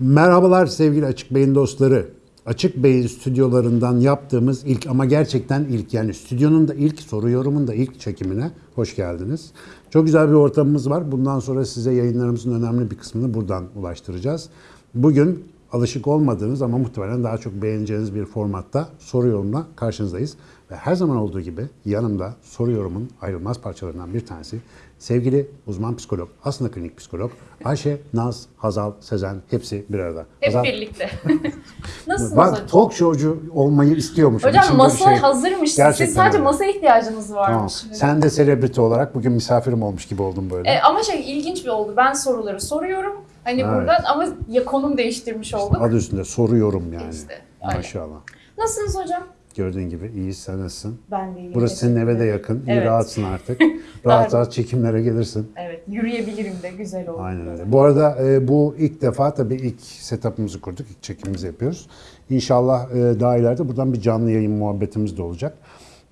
Merhabalar sevgili Açık Bey'in dostları. Açık Bey'in stüdyolarından yaptığımız ilk ama gerçekten ilk yani stüdyonun da ilk soru yorumun da ilk çekimine hoş geldiniz. Çok güzel bir ortamımız var. Bundan sonra size yayınlarımızın önemli bir kısmını buradan ulaştıracağız. Bugün alışık olmadığınız ama muhtemelen daha çok beğeneceğiniz bir formatta soru yorumla karşınızdayız. Ve her zaman olduğu gibi yanımda soru yorumun ayrılmaz parçalarından bir tanesi sevgili uzman psikolog, aslında klinik psikolog Ayşe, Naz, Hazal, Sezen hepsi bir arada. Hep Hazal, birlikte. Nasılsınız Bak hocam? talk showcu olmayı istiyormuşum. Hocam İçimde bir masa şey- hazırmış. Gerçekten Siz sadece öyle. masa ihtiyacınız Tamam. varmış. Sen de selebriti olarak bugün misafirim olmuş gibi oldun böyle. E, ama şey ilginç bir oldu. Ben soruları soruyorum. Hani Evet. buradan ama ya konum değiştirmiş olduk. Adı üstünde soruyorum yani. İşte, aynen. Maşallah. Nasılsınız hocam? Gördüğün gibi iyi sen nasılsın? Ben de iyiyim. Burası senin eve de yakın. İyi Evet. rahatsın artık. rahat rahat çekimlere gelirsin. Evet, yürüyebilirim de güzel oldu. Aynen öyle. Bu arada e, bu ilk defa tabii ilk setup'ımızı kurduk. ilk çekimimizi yapıyoruz. İnşallah e, daha ileride buradan bir canlı yayın muhabbetimiz de olacak.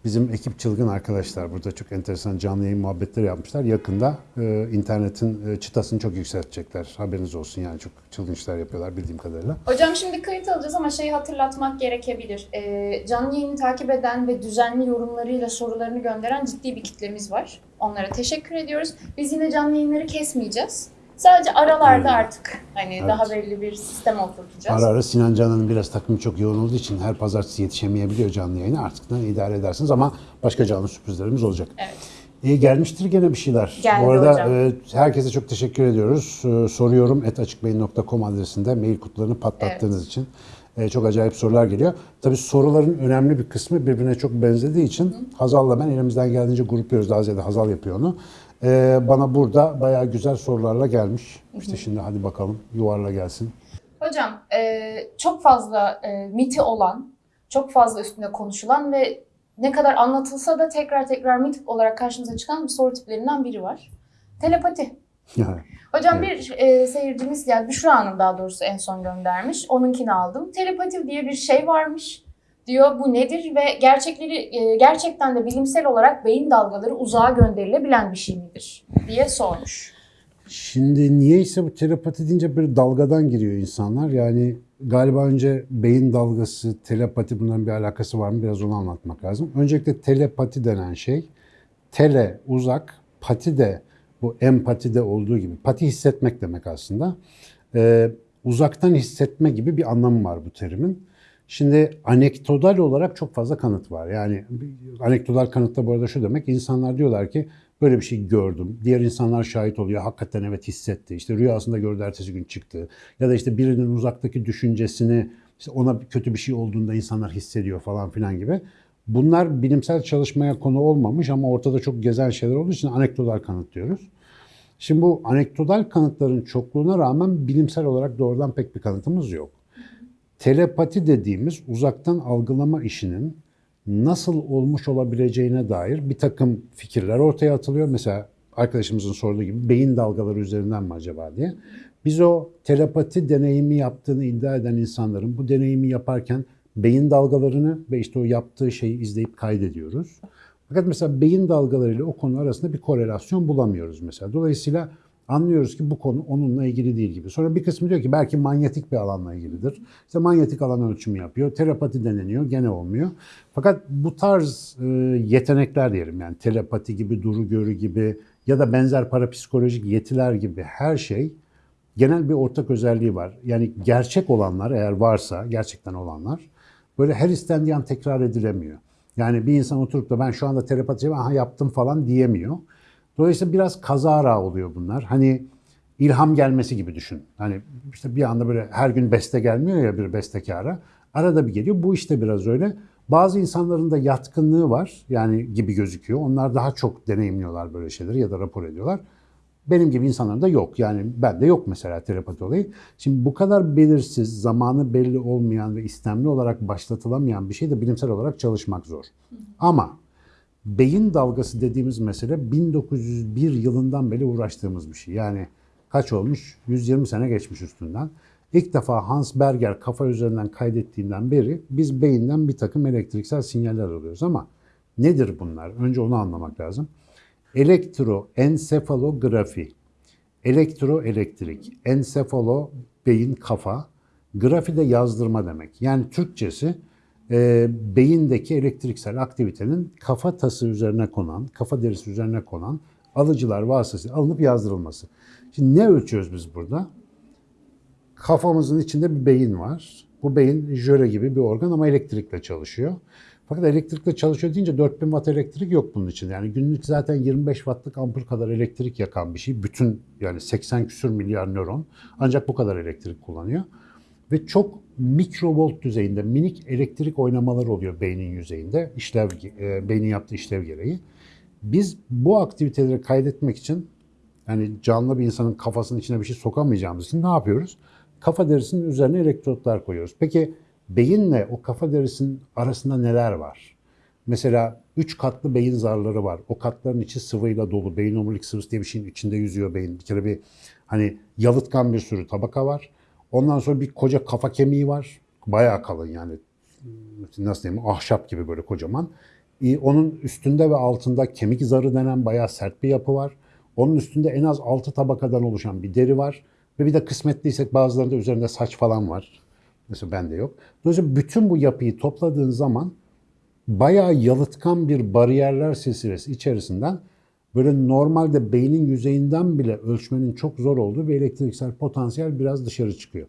Bizim ekip çılgın arkadaşlar burada çok enteresan canlı yayın muhabbetleri yapmışlar. Yakında e, internetin e, çıtasını çok yükseltecekler. Haberiniz olsun yani çok çılgın işler yapıyorlar bildiğim kadarıyla. Hocam şimdi kayıt alacağız ama şeyi hatırlatmak gerekebilir. Ee, canlı yayını takip eden ve düzenli yorumlarıyla sorularını gönderen ciddi bir kitlemiz var. Onlara teşekkür ediyoruz. Biz yine canlı yayınları kesmeyeceğiz. Sadece aralarda Evet. artık hani daha belli bir sistem oturtacağız. Ara ara Sinan Canan'ın biraz takımı çok yoğun olduğu için her pazartesi yetişemeyebiliyor canlı yayına. Artık da idare edersiniz ama başka canlı sürprizlerimiz olacak. Evet. İyi gelmiştir gene bir şeyler. Geldi Bu arada hocam. e, herkese çok teşekkür ediyoruz. E, soruyorum etaçıkbeyin.com adresinde mail kutularını patlattığınız için. E, çok acayip sorular geliyor. Tabii soruların önemli bir kısmı birbirine çok benzediği için Hazal'la ben elimizden geldiğince grupluyoruz. Daha ziyade Hazal yapıyor onu. E, bana burada bayağı güzel sorularla gelmiş. İşte şimdi hadi bakalım yuvarla gelsin. Hocam e, çok fazla e, miti olan, çok fazla üstünde konuşulan ve ne kadar anlatılsa da tekrar tekrar mit olarak karşımıza çıkan bir soru tiplerinden biri var. Telepati. Hocam Evet. bir e, seyircimiz yani Büşra Hanım daha doğrusu en son göndermiş. Onunkini aldım. Telepati diye bir şey varmış diyor. Bu nedir ve gerçekleri e, gerçekten de bilimsel olarak beyin dalgaları uzağa gönderilebilen bir şey midir diye sormuş. Şimdi niyeyse bu telepati deyince bir dalgadan giriyor insanlar. Yani galiba önce beyin dalgası, telepati bunların bir alakası var mı? Biraz onu anlatmak lazım. Öncelikle telepati denen şey, tele uzak, pati de bu empatide olduğu gibi. Pati hissetmek demek aslında. Ee, uzaktan hissetme gibi bir anlamı var bu terimin. Şimdi anekdotal olarak çok fazla kanıt var. Yani anekdotal kanıt da bu arada şu demek. insanlar diyorlar ki böyle bir şey gördüm. Diğer insanlar şahit oluyor. Hakikaten evet hissetti. İşte rüyasında gördü ertesi gün çıktı. Ya da işte birinin uzaktaki düşüncesini işte ona kötü bir şey olduğunda insanlar hissediyor falan filan gibi. Bunlar bilimsel çalışmaya konu olmamış ama ortada çok gezen şeyler olduğu için anekdotal kanıt diyoruz. Şimdi bu anekdotal kanıtların çokluğuna rağmen bilimsel olarak doğrudan pek bir kanıtımız yok. Telepati dediğimiz uzaktan algılama işinin nasıl olmuş olabileceğine dair bir takım fikirler ortaya atılıyor. Mesela arkadaşımızın sorduğu gibi beyin dalgaları üzerinden mi acaba diye. Biz o telepati deneyimi yaptığını iddia eden insanların bu deneyimi yaparken beyin dalgalarını ve işte o yaptığı şeyi izleyip kaydediyoruz. Fakat mesela beyin dalgalarıyla o konu arasında bir korelasyon bulamıyoruz mesela. Dolayısıyla anlıyoruz ki bu konu onunla ilgili değil gibi. Sonra bir kısmı diyor ki belki manyetik bir alanla ilgilidir. İşte manyetik alan ölçümü yapıyor. Telepati deneniyor. Gene olmuyor. Fakat bu tarz e, yetenekler diyelim yani telepati gibi, duru görü gibi ya da benzer parapsikolojik yetiler gibi her şey genel bir ortak özelliği var. Yani gerçek olanlar eğer varsa, gerçekten olanlar böyle her istendiği an tekrar edilemiyor. Yani bir insan oturup da ben şu anda telepati aha yaptım falan diyemiyor. Dolayısıyla biraz kazara oluyor bunlar. Hani ilham gelmesi gibi düşün. Hani işte bir anda böyle her gün beste gelmiyor ya bir bestekara. Arada bir geliyor. Bu işte biraz öyle. Bazı insanların da yatkınlığı var yani gibi gözüküyor. Onlar daha çok deneyimliyorlar böyle şeyleri ya da rapor ediyorlar. Benim gibi insanların da yok. Yani bende yok mesela telepati olayı. Şimdi bu kadar belirsiz, zamanı belli olmayan ve istemli olarak başlatılamayan bir şey de bilimsel olarak çalışmak zor. Ama beyin dalgası dediğimiz mesele 1901 yılından beri uğraştığımız bir şey. Yani kaç olmuş? 120 sene geçmiş üstünden. İlk defa Hans Berger kafa üzerinden kaydettiğinden beri biz beyinden bir takım elektriksel sinyaller alıyoruz ama nedir bunlar? Önce onu anlamak lazım. Elektroensefalografi, elektroelektrik, ensefalo beyin, kafa. Grafi de yazdırma demek. Yani Türkçesi e, beyindeki elektriksel aktivitenin kafa tası üzerine konan, kafa derisi üzerine konan alıcılar vasıtasıyla alınıp yazdırılması. Şimdi ne ölçüyoruz biz burada? Kafamızın içinde bir beyin var. Bu beyin jöle gibi bir organ ama elektrikle çalışıyor. Fakat elektrikle çalışıyor deyince 4000 watt elektrik yok bunun için. Yani günlük zaten 25 wattlık ampul kadar elektrik yakan bir şey. Bütün yani 80 küsür milyar nöron ancak bu kadar elektrik kullanıyor. Ve çok mikrovolt düzeyinde minik elektrik oynamalar oluyor beynin yüzeyinde. işlev, e, beynin yaptığı işlev gereği. Biz bu aktiviteleri kaydetmek için yani canlı bir insanın kafasının içine bir şey sokamayacağımız için ne yapıyoruz? Kafa derisinin üzerine elektrotlar koyuyoruz. Peki beyinle o kafa derisinin arasında neler var? Mesela üç katlı beyin zarları var. O katların içi sıvıyla dolu. Beyin omurilik sıvısı diye bir şeyin içinde yüzüyor beyin. Bir kere bir hani yalıtkan bir sürü tabaka var. Ondan sonra bir koca kafa kemiği var. Bayağı kalın yani. Nasıl diyeyim? Ahşap gibi böyle kocaman. Ee, Onun üstünde ve altında kemik zarı denen bayağı sert bir yapı var. Onun üstünde en az 6 tabakadan oluşan bir deri var. Ve bir de kısmetliysek bazılarında üzerinde saç falan var. Mesela bende yok. Dolayısıyla bütün bu yapıyı topladığın zaman bayağı yalıtkan bir bariyerler silsilesi içerisinden böyle normalde beynin yüzeyinden bile ölçmenin çok zor olduğu bir elektriksel potansiyel biraz dışarı çıkıyor.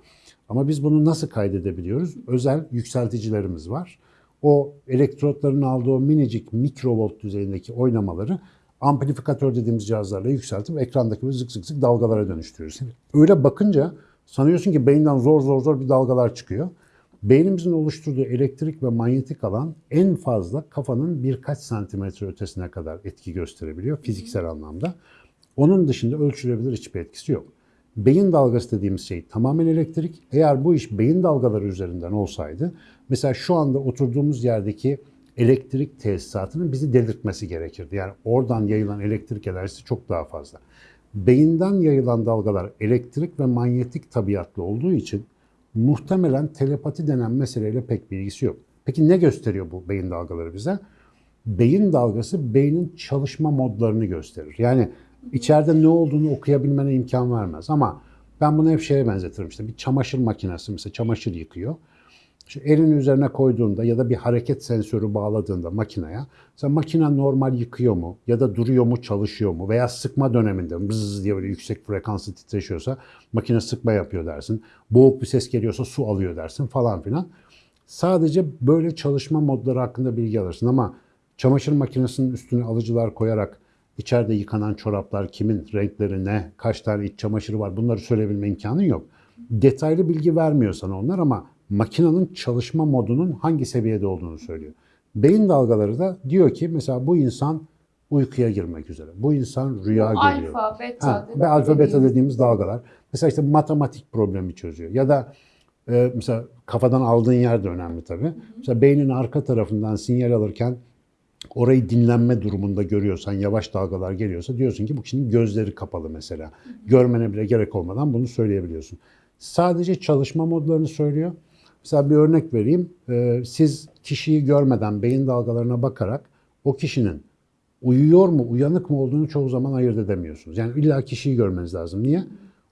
Ama biz bunu nasıl kaydedebiliyoruz? Özel yükselticilerimiz var. O elektrotların aldığı minicik mikrovolt düzeyindeki oynamaları amplifikatör dediğimiz cihazlarla yükseltip ekrandaki böyle zık zık zık dalgalara dönüştürüyoruz. Öyle bakınca sanıyorsun ki beyinden zor zor zor bir dalgalar çıkıyor. Beynimizin oluşturduğu elektrik ve manyetik alan en fazla kafanın birkaç santimetre ötesine kadar etki gösterebiliyor fiziksel anlamda. Onun dışında ölçülebilir hiçbir etkisi yok. Beyin dalgası dediğimiz şey tamamen elektrik. Eğer bu iş beyin dalgaları üzerinden olsaydı, mesela şu anda oturduğumuz yerdeki elektrik tesisatının bizi delirtmesi gerekirdi. Yani oradan yayılan elektrik enerjisi çok daha fazla. Beyinden yayılan dalgalar elektrik ve manyetik tabiatlı olduğu için muhtemelen telepati denen meseleyle pek bir ilgisi yok. Peki ne gösteriyor bu beyin dalgaları bize? Beyin dalgası beynin çalışma modlarını gösterir. Yani içeride ne olduğunu okuyabilmene imkan vermez. Ama ben bunu hep şeye benzetirim işte bir çamaşır makinesi mesela çamaşır yıkıyor. İşte elini üzerine koyduğunda ya da bir hareket sensörü bağladığında makineye, sen makine normal yıkıyor mu ya da duruyor mu çalışıyor mu veya sıkma döneminde bızz diye böyle yüksek frekanslı titreşiyorsa makine sıkma yapıyor dersin. Boğuk bir ses geliyorsa su alıyor dersin falan filan. Sadece böyle çalışma modları hakkında bilgi alırsın ama çamaşır makinesinin üstüne alıcılar koyarak içeride yıkanan çoraplar kimin renkleri ne, kaç tane iç çamaşırı var bunları söyleyebilme imkanın yok. Detaylı bilgi vermiyor sana onlar ama makinenin çalışma modunun hangi seviyede olduğunu söylüyor. Beyin dalgaları da diyor ki mesela bu insan uykuya girmek üzere. Bu insan rüya görüyor. Alfa, beta. Ha, ve alfa beta dediğimiz- dalgalar. Mesela işte matematik problemi çözüyor. Ya da e, mesela kafadan aldığın yer de önemli tabii. Mesela beynin arka tarafından sinyal alırken orayı dinlenme durumunda görüyorsan, yavaş dalgalar geliyorsa diyorsun ki bu kişinin gözleri kapalı mesela. Görmene bile gerek olmadan bunu söyleyebiliyorsun. Sadece çalışma modlarını söylüyor. Mesela bir örnek vereyim. Ee, siz kişiyi görmeden beyin dalgalarına bakarak o kişinin uyuyor mu, uyanık mı olduğunu çoğu zaman ayırt edemiyorsunuz. Yani illa kişiyi görmeniz lazım. Niye?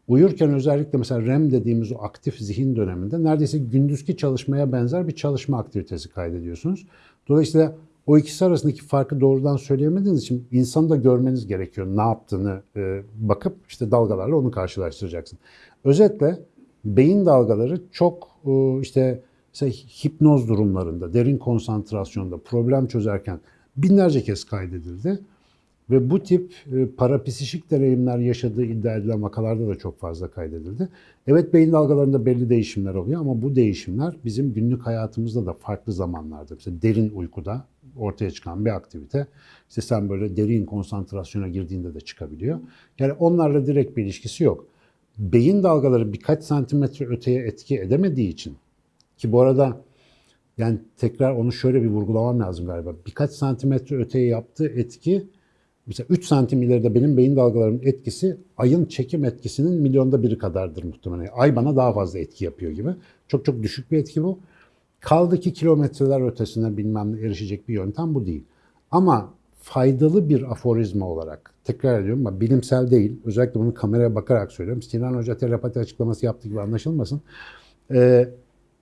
Uyurken özellikle mesela REM dediğimiz o aktif zihin döneminde neredeyse gündüzki çalışmaya benzer bir çalışma aktivitesi kaydediyorsunuz. Dolayısıyla o ikisi arasındaki farkı doğrudan söyleyemediğiniz için insanı da görmeniz gerekiyor. Ne yaptığını e, bakıp işte dalgalarla onu karşılaştıracaksın. Özetle beyin dalgaları çok e, işte hipnoz durumlarında, derin konsantrasyonda, problem çözerken binlerce kez kaydedildi. Ve bu tip e, parapsişik deneyimler yaşadığı iddia edilen vakalarda da çok fazla kaydedildi. Evet beyin dalgalarında belli değişimler oluyor ama bu değişimler bizim günlük hayatımızda da farklı zamanlarda, mesela derin uykuda ortaya çıkan bir aktivite. İşte sen böyle derin konsantrasyona girdiğinde de çıkabiliyor. Yani onlarla direkt bir ilişkisi yok. Beyin dalgaları birkaç santimetre öteye etki edemediği için ki bu arada yani tekrar onu şöyle bir vurgulamam lazım galiba. Birkaç santimetre öteye yaptığı etki mesela 3 santim ileride benim beyin dalgalarımın etkisi ayın çekim etkisinin milyonda biri kadardır muhtemelen. Ay bana daha fazla etki yapıyor gibi. Çok çok düşük bir etki bu. Kaldı ki kilometreler ötesine bilmem ne erişecek bir yöntem bu değil. Ama faydalı bir aforizma olarak tekrar ediyorum ama bilimsel değil. Özellikle bunu kameraya bakarak söylüyorum. Sinan Hoca telepati açıklaması yaptığı gibi anlaşılmasın. Ee,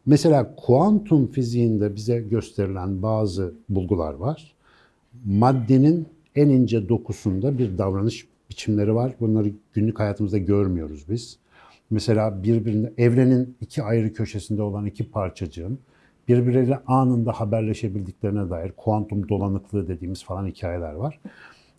mesela kuantum fiziğinde bize gösterilen bazı bulgular var. Maddenin en ince dokusunda bir davranış biçimleri var. Bunları günlük hayatımızda görmüyoruz biz. Mesela birbirine evrenin iki ayrı köşesinde olan iki parçacığın birbirleriyle anında haberleşebildiklerine dair kuantum dolanıklığı dediğimiz falan hikayeler var.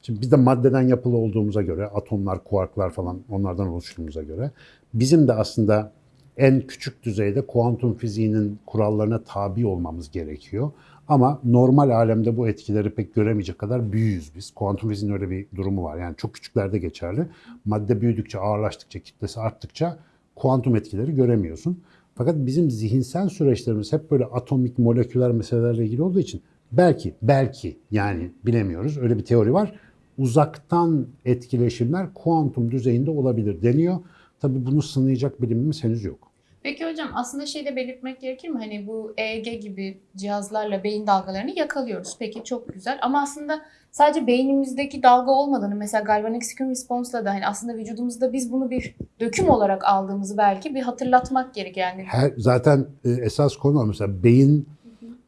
Şimdi biz de maddeden yapılı olduğumuza göre, atomlar, kuarklar falan onlardan oluştuğumuza göre bizim de aslında en küçük düzeyde kuantum fiziğinin kurallarına tabi olmamız gerekiyor. Ama normal alemde bu etkileri pek göremeyecek kadar büyüyüz biz. Kuantum fiziğinin öyle bir durumu var. Yani çok küçüklerde geçerli. Madde büyüdükçe, ağırlaştıkça, kitlesi arttıkça kuantum etkileri göremiyorsun. Fakat bizim zihinsel süreçlerimiz hep böyle atomik, moleküler meselelerle ilgili olduğu için belki, belki yani bilemiyoruz. Öyle bir teori var. Uzaktan etkileşimler kuantum düzeyinde olabilir deniyor. Tabii bunu sınayacak bilimimiz henüz yok. Peki hocam aslında şey de belirtmek gerekir mi? Hani bu EEG gibi cihazlarla beyin dalgalarını yakalıyoruz. Peki çok güzel ama aslında sadece beynimizdeki dalga olmadığını mesela galvanic skin response'la da hani aslında vücudumuzda biz bunu bir döküm olarak aldığımızı belki bir hatırlatmak gerek yani. Her, zaten e, esas konu mesela beyin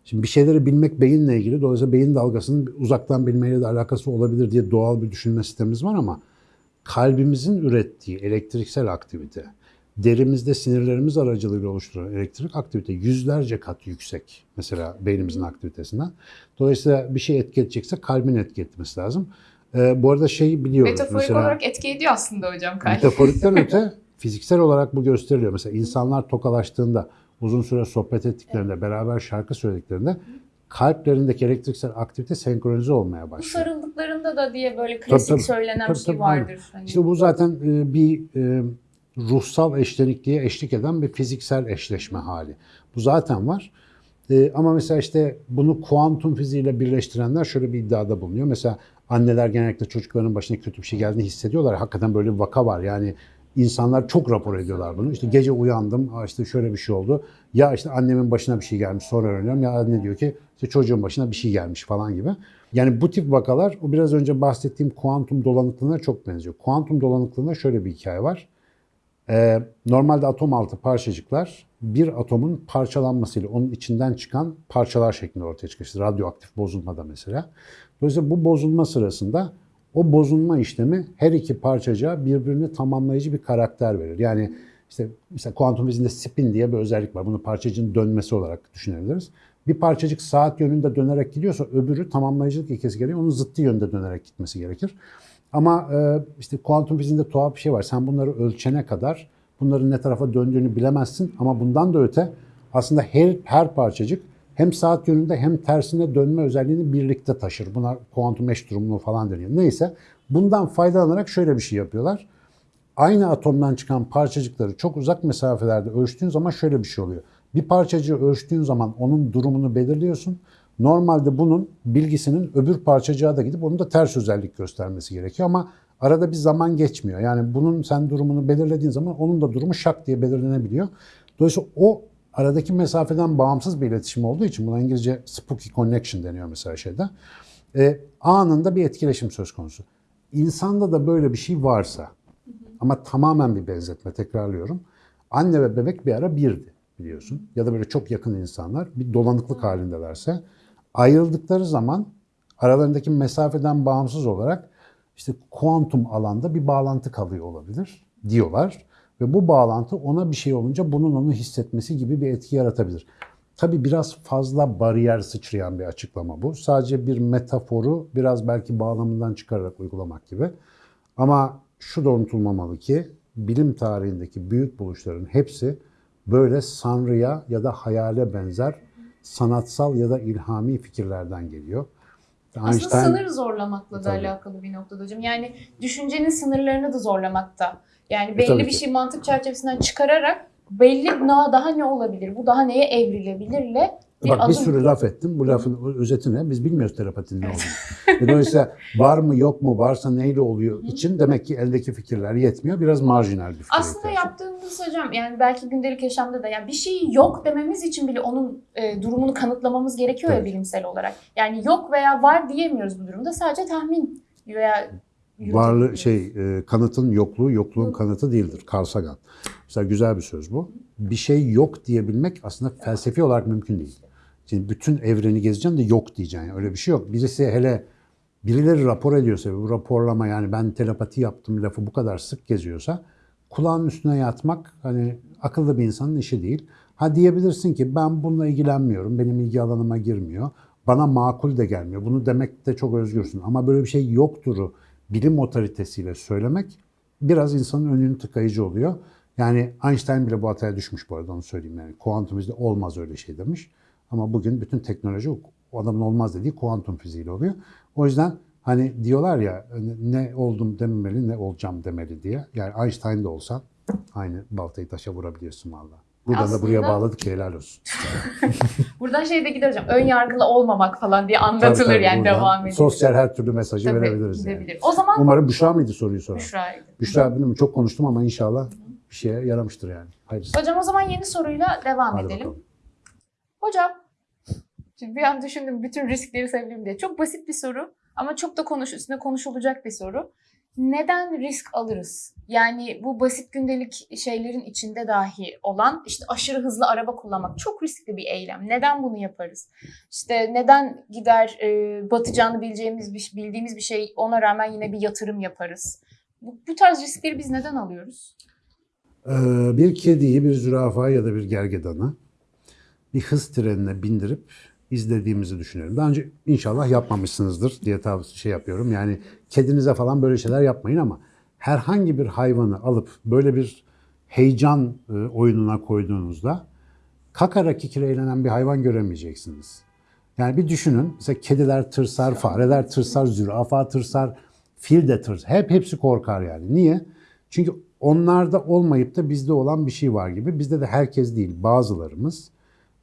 Şimdi bir şeyleri bilmek beyinle ilgili. Dolayısıyla beyin dalgasının uzaktan bilmeyle de alakası olabilir diye doğal bir düşünme sistemimiz var ama kalbimizin ürettiği elektriksel aktivite, derimizde sinirlerimiz aracılığıyla oluşturulan elektrik aktivite yüzlerce kat yüksek mesela beynimizin aktivitesinden. Dolayısıyla bir şey etki edecekse kalbin etki etmesi lazım. Ee, bu arada şeyi biliyoruz. Metaforik mesela, olarak etki ediyor aslında hocam kalp. Metaforikten öte fiziksel olarak bu gösteriliyor. Mesela insanlar tokalaştığında, uzun süre sohbet ettiklerinde, beraber şarkı söylediklerinde kalplerindeki elektriksel aktivite senkronize olmaya Bu başlıyor. sarıldıklarında da diye böyle klasik tabii. söylenen Tabii, bir şey tabii, aynen. vardır. Hani İşte bu zaten e, bir e, ruhsal eşlenikliğe eşlik eden bir fiziksel eşleşme hali. Bu zaten var. E, ama mesela işte bunu kuantum fiziğiyle birleştirenler şöyle bir iddiada bulunuyor. Mesela anneler genellikle çocukların başına kötü bir şey geldiğini hissediyorlar. Hakikaten böyle bir vaka var. Yani insanlar çok rapor ediyorlar bunu. İşte gece uyandım, işte şöyle bir şey oldu. Ya işte annemin başına bir şey gelmiş sonra öğreniyorum. Ya anne diyor ki işte çocuğun başına bir şey gelmiş falan gibi. Yani bu tip vakalar o biraz önce bahsettiğim kuantum dolanıklığına çok benziyor. Kuantum dolanıklığında şöyle bir hikaye var. Ee, normalde atom altı parçacıklar bir atomun parçalanmasıyla onun içinden çıkan parçalar şeklinde ortaya çıkıyor. İşte radyoaktif bozulmada mesela. Dolayısıyla bu bozulma sırasında o bozulma işlemi her iki parçacığa birbirini tamamlayıcı bir karakter verir. Yani işte mesela kuantum fiziğinde spin diye bir özellik var. Bunu parçacığın dönmesi olarak düşünebiliriz. Bir parçacık saat yönünde dönerek gidiyorsa öbürü tamamlayıcılık ilkesi gereği onun zıttı yönde dönerek gitmesi gerekir. Ama e, işte kuantum fiziğinde tuhaf bir şey var. Sen bunları ölçene kadar bunların ne tarafa döndüğünü bilemezsin. Ama bundan da öte aslında her, her parçacık hem saat yönünde hem tersine dönme özelliğini birlikte taşır. Buna kuantum eş durumluğu falan deniyor. Neyse bundan faydalanarak şöyle bir şey yapıyorlar. Aynı atomdan çıkan parçacıkları çok uzak mesafelerde ölçtüğün zaman şöyle bir şey oluyor. Bir parçacığı ölçtüğün zaman onun durumunu belirliyorsun. Normalde bunun bilgisinin öbür parçacığa da gidip onun da ters özellik göstermesi gerekiyor ama arada bir zaman geçmiyor. Yani bunun sen durumunu belirlediğin zaman onun da durumu şak diye belirlenebiliyor. Dolayısıyla o aradaki mesafeden bağımsız bir iletişim olduğu için buna İngilizce spooky connection deniyor mesela şeyde. E, anında bir etkileşim söz konusu. İnsanda da böyle bir şey varsa ama tamamen bir benzetme tekrarlıyorum. Anne ve bebek bir ara birdi biliyorsun. Ya da böyle çok yakın insanlar bir dolanıklık halindelerse ayrıldıkları zaman aralarındaki mesafeden bağımsız olarak işte kuantum alanda bir bağlantı kalıyor olabilir diyorlar. Ve bu bağlantı ona bir şey olunca bunun onu hissetmesi gibi bir etki yaratabilir. Tabii biraz fazla bariyer sıçrayan bir açıklama bu. Sadece bir metaforu biraz belki bağlamından çıkararak uygulamak gibi. Ama şu da unutulmamalı ki bilim tarihindeki büyük buluşların hepsi böyle sanrıya ya da hayale benzer sanatsal ya da ilhami fikirlerden geliyor. Aslında sınır zorlamakla da Tabii. alakalı bir noktada hocam. Yani düşüncenin sınırlarını da zorlamakta. Yani E, belli tabii bir şey mantık çerçevesinden çıkararak belli daha ne olabilir, bu daha neye evrilebilirle Bir Bak bir sürü laf ettim. Bu lafın özeti ne? Biz bilmiyoruz terapatinin ne olduğunu. E, Dolayısıyla var mı yok mu varsa neyle oluyor için demek ki eldeki fikirler yetmiyor. Biraz marjinal bir fikir. Aslında yaptığımız hocam yani belki gündelik yaşamda da yani bir şey yok dememiz için bile onun e, durumunu kanıtlamamız gerekiyor ya Evet. bilimsel olarak. Yani yok veya var diyemiyoruz bu durumda. Sadece tahmin veya Varlığı şey e, kanıtın yokluğu yokluğun Yok. kanıtı değildir. Carl Sagan. Mesela güzel bir söz bu. Bir şey yok diyebilmek aslında felsefi olarak mümkün değil. Şimdi bütün evreni gezeceksin de yok diyeceksin. Öyle bir şey yok. Birisi hele birileri rapor ediyorsa bu raporlama yani ben telepati yaptım lafı bu kadar sık geziyorsa kulağın üstüne yatmak hani akıllı bir insanın işi değil. Ha diyebilirsin ki ben bununla ilgilenmiyorum. Benim ilgi alanıma girmiyor. Bana makul de gelmiyor. Bunu demekte çok özgürsün. Ama böyle bir şey yokturu bilim otoritesiyle söylemek biraz insanın önünü tıkayıcı oluyor. Yani Einstein bile bu hataya düşmüş bu arada onu söyleyeyim yani. Kuantum fizikte olmaz öyle şey demiş. Ama bugün bütün teknoloji o adamın olmaz dediği kuantum fiziğiyle oluyor. O yüzden hani diyorlar ya ne oldum dememeli ne olacağım demeli diye. Yani Einstein de olsan aynı baltayı taşa vurabiliyorsun valla. Buradan da buraya Aslında- bağladık ki helal olsun. Buradan şey de gider hocam. Ön yargılı olmamak falan diye anlatılır Tabii, tabii, yani devam edilir. Sosyal her türlü mesajı Tabii, verebiliriz yani. O zaman Umarım Büşra mıydı soruyu soran? Büşra'ydı. Büşra bilmiyorum çok konuştum ama inşallah bir şeye yaramıştır yani. Hayırlısı. Hocam o zaman yeni soruyla devam Hadi edelim. bakalım. Hocam, şimdi bir an düşündüm bütün riskleri sayabilirim diye. Çok basit bir soru ama çok da konuş, üstüne konuşulacak bir soru. Neden risk alırız? Yani bu basit gündelik şeylerin içinde dahi olan işte aşırı hızlı araba kullanmak çok riskli bir eylem. Neden bunu yaparız? İşte neden gider e, batacağını bileceğimiz bir, bildiğimiz bir şey ona rağmen yine bir yatırım yaparız? Bu, bu tarz riskleri biz neden alıyoruz? Ee, bir kediyi, bir zürafayı ya da bir gergedanı bir hız trenine bindirip izlediğimizi düşünüyorum. Daha önce inşallah yapmamışsınızdır diye tavsiye şey yapıyorum. Yani kedinize falan böyle şeyler yapmayın ama herhangi bir hayvanı alıp böyle bir heyecan e, oyununa koyduğunuzda kakara kikire eğlenen bir hayvan göremeyeceksiniz. Yani bir düşünün. Mesela kediler tırsar, fareler tırsar, zürafa tırsar, fil de tırsar. Hep hepsi korkar yani. Niye? Çünkü onlarda olmayıp da bizde olan bir şey var gibi. Bizde de herkes değil, bazılarımız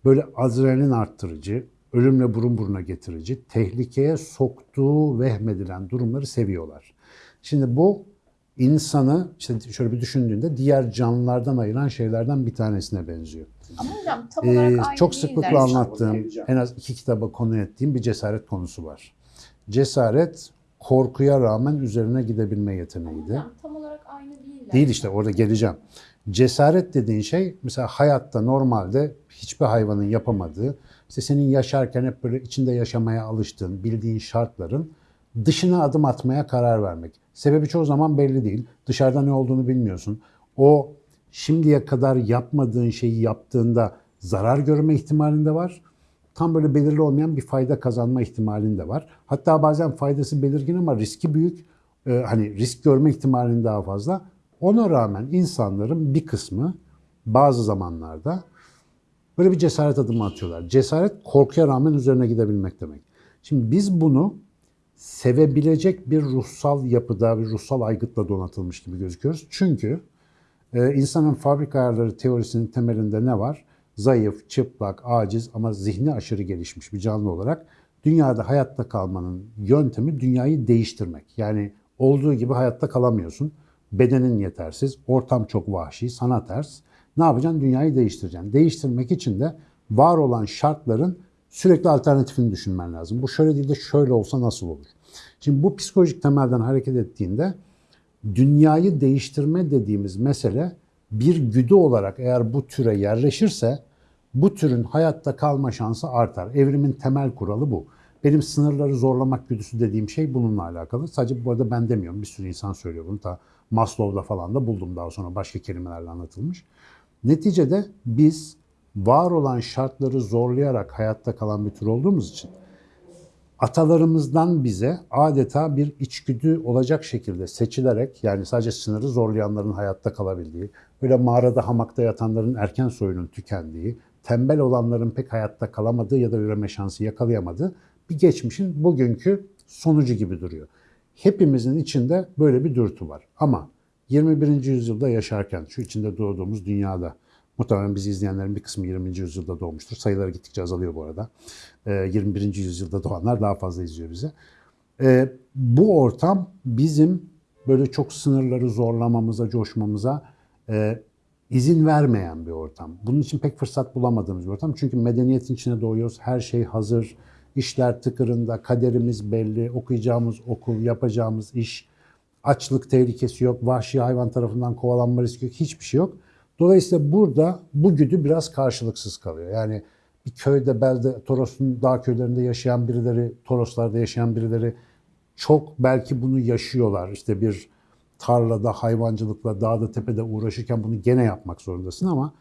böyle adrenalin arttırıcı, ölümle burun buruna getirici, tehlikeye soktuğu vehmedilen durumları seviyorlar. Şimdi bu insanı işte şöyle bir düşündüğünde diğer canlılardan ayıran şeylerden bir tanesine benziyor. Ama hocam tam Ee, olarak aynı çok sıklıkla anlattığım, en az iki kitaba konu ettiğim bir cesaret konusu var. Cesaret korkuya rağmen üzerine gidebilme yeteneğiydi. Hocam, tam olarak aynı değiller. Değil işte orada geleceğim. Cesaret dediğin şey mesela hayatta normalde hiçbir hayvanın yapamadığı, işte senin yaşarken hep böyle içinde yaşamaya alıştığın, bildiğin şartların dışına adım atmaya karar vermek. Sebebi çoğu zaman belli değil. Dışarıda ne olduğunu bilmiyorsun. O şimdiye kadar yapmadığın şeyi yaptığında zarar görme ihtimalinde var. Tam böyle belirli olmayan bir fayda kazanma ihtimalinde var. Hatta bazen faydası belirgin ama riski büyük. Ee, hani risk görme ihtimalinin daha fazla. Ona rağmen insanların bir kısmı bazı zamanlarda böyle bir cesaret adımı atıyorlar. Cesaret korkuya rağmen üzerine gidebilmek demek. Şimdi biz bunu sevebilecek bir ruhsal yapıda, bir ruhsal aygıtla donatılmış gibi gözüküyoruz. Çünkü e, insanın fabrika ayarları teorisinin temelinde ne var? Zayıf, çıplak, aciz ama zihni aşırı gelişmiş bir canlı olarak dünyada hayatta kalmanın yöntemi dünyayı değiştirmek. Yani olduğu gibi hayatta kalamıyorsun. Bedenin yetersiz, ortam çok vahşi, sana ters. Ne yapacaksın? Dünyayı değiştireceksin. Değiştirmek için de var olan şartların sürekli alternatifini düşünmen lazım. Bu şöyle değil de şöyle olsa nasıl olur? Şimdi bu psikolojik temelden hareket ettiğinde dünyayı değiştirme dediğimiz mesele bir güdü olarak eğer bu türe yerleşirse bu türün hayatta kalma şansı artar. Evrimin temel kuralı bu. Benim sınırları zorlamak güdüsü dediğim şey bununla alakalı. Sadece bu arada ben demiyorum. Bir sürü insan söylüyor bunu. Ta Maslow'da falan da buldum daha sonra başka kelimelerle anlatılmış. Neticede biz var olan şartları zorlayarak hayatta kalan bir tür olduğumuz için atalarımızdan bize adeta bir içgüdü olacak şekilde seçilerek yani sadece sınırı zorlayanların hayatta kalabildiği, böyle mağarada hamakta yatanların erken soyunun tükendiği, tembel olanların pek hayatta kalamadığı ya da üreme şansı yakalayamadığı bir geçmişin bugünkü sonucu gibi duruyor. Hepimizin içinde böyle bir dürtü var. Ama 21. yüzyılda yaşarken şu içinde doğduğumuz dünyada Muhtemelen bizi izleyenlerin bir kısmı 20. yüzyılda doğmuştur. Sayıları gittikçe azalıyor bu arada. Ee, 21. yüzyılda doğanlar daha fazla izliyor bizi. Ee, bu ortam bizim böyle çok sınırları zorlamamıza, coşmamıza e, izin vermeyen bir ortam. Bunun için pek fırsat bulamadığımız bir ortam. Çünkü medeniyetin içine doğuyoruz. Her şey hazır. işler tıkırında, kaderimiz belli, okuyacağımız okul, yapacağımız iş, açlık tehlikesi yok, vahşi hayvan tarafından kovalanma riski yok, hiçbir şey yok. Dolayısıyla burada bu güdü biraz karşılıksız kalıyor. Yani bir köyde, belde, Toros'un dağ köylerinde yaşayan birileri, Toroslarda yaşayan birileri çok belki bunu yaşıyorlar. İşte bir tarlada, hayvancılıkla, dağda, tepede uğraşırken bunu gene yapmak zorundasın ama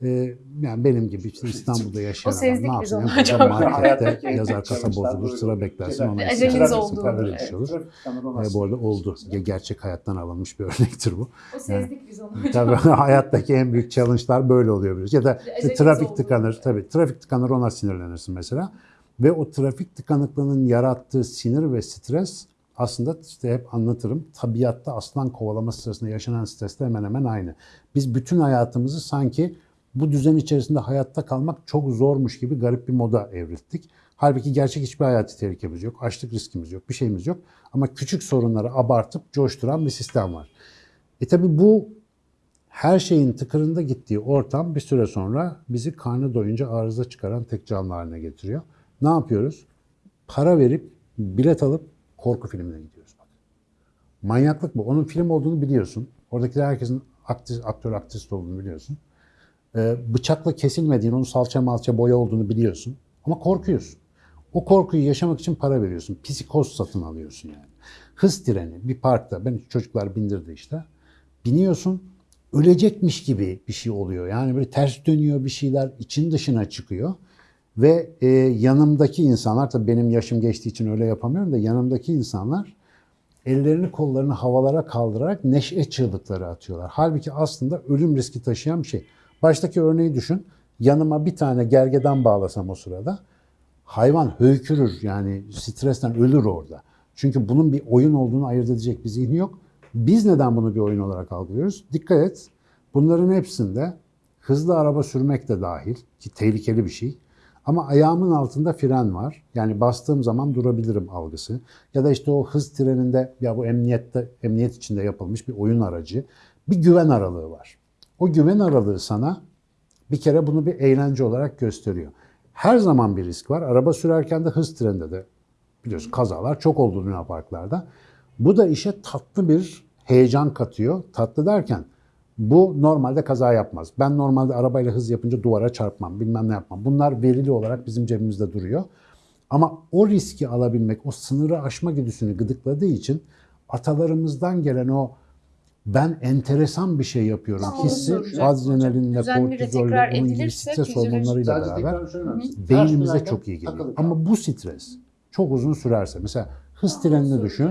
yani benim gibi işte İstanbul'da yaşayan adam ne yapsın? Yapacak hocam. Markette yazar kasa bozulur, sıra beklersin. Ona Aceleniz olduğu falan Evet, şey olur. E, bu arada oldu. Gerçek hayattan alınmış bir örnektir bu. O sezdik biz onu hocam. Tabii hayattaki en büyük challenge'lar böyle oluyor biraz. Ya da işte trafik oldu. tıkanır. Tabii trafik tıkanır ona sinirlenirsin mesela. Ve o trafik tıkanıklığının yarattığı sinir ve stres aslında işte hep anlatırım. Tabiatta aslan kovalaması sırasında yaşanan stresle hemen hemen aynı. Biz bütün hayatımızı sanki bu düzen içerisinde hayatta kalmak çok zormuş gibi garip bir moda evrildik. Halbuki gerçek hiçbir hayati tehlikemiz yok. Açlık riskimiz yok. Bir şeyimiz yok. Ama küçük sorunları abartıp coşturan bir sistem var. E tabi bu her şeyin tıkırında gittiği ortam bir süre sonra bizi karnı doyunca arıza çıkaran tek canlı haline getiriyor. Ne yapıyoruz? Para verip bilet alıp korku filmine gidiyoruz. Bak. Manyaklık bu. Onun film olduğunu biliyorsun. Oradakiler herkesin aktör aktrist olduğunu biliyorsun. Ee, bıçakla kesilmediğini, onun salça malça boya olduğunu biliyorsun. Ama korkuyorsun. O korkuyu yaşamak için para veriyorsun. Psikoz satın alıyorsun yani. Hız treni bir parkta. Ben çocuklar bindirdi işte. Biniyorsun ölecekmiş gibi bir şey oluyor. Yani böyle ters dönüyor bir şeyler için dışına çıkıyor. Ve e, yanımdaki insanlar tabii benim yaşım geçtiği için öyle yapamıyorum da yanımdaki insanlar ellerini kollarını havalara kaldırarak neşe çığlıkları atıyorlar. Halbuki aslında ölüm riski taşıyan bir şey. Baştaki örneği düşün. Yanıma bir tane gergedan bağlasam o sırada hayvan höykürür yani stresten ölür orada. Çünkü bunun bir oyun olduğunu ayırt edecek bir zihni yok. Biz neden bunu bir oyun olarak algılıyoruz? Dikkat et. Bunların hepsinde hızlı araba sürmek de dahil ki tehlikeli bir şey. Ama ayağımın altında fren var. Yani bastığım zaman durabilirim algısı. Ya da işte o hız treninde ya bu emniyette emniyet içinde yapılmış bir oyun aracı. Bir güven aralığı var. O güven aralığı sana bir kere bunu bir eğlence olarak gösteriyor. Her zaman bir risk var. Araba sürerken de hız treninde de biliyorsun kazalar çok oldu Luna Parklarda. Bu da işe tatlı bir heyecan katıyor. Tatlı derken bu normalde kaza yapmaz. Ben normalde arabayla hız yapınca duvara çarpmam, bilmem ne yapmam. Bunlar verili olarak bizim cebimizde duruyor. Ama o riski alabilmek, o sınırı aşma güdüsünü gıdıkladığı için atalarımızdan gelen o ben enteresan bir şey yapıyorum Tam onu hissi adrenalinle, kortizolle, tekrar onun gibi edilirse stres fizyolojik- hormonlarıyla beraber beynimize çok iyi geliyor. Ama bu stres çok uzun sürerse mesela hız trenini düşün.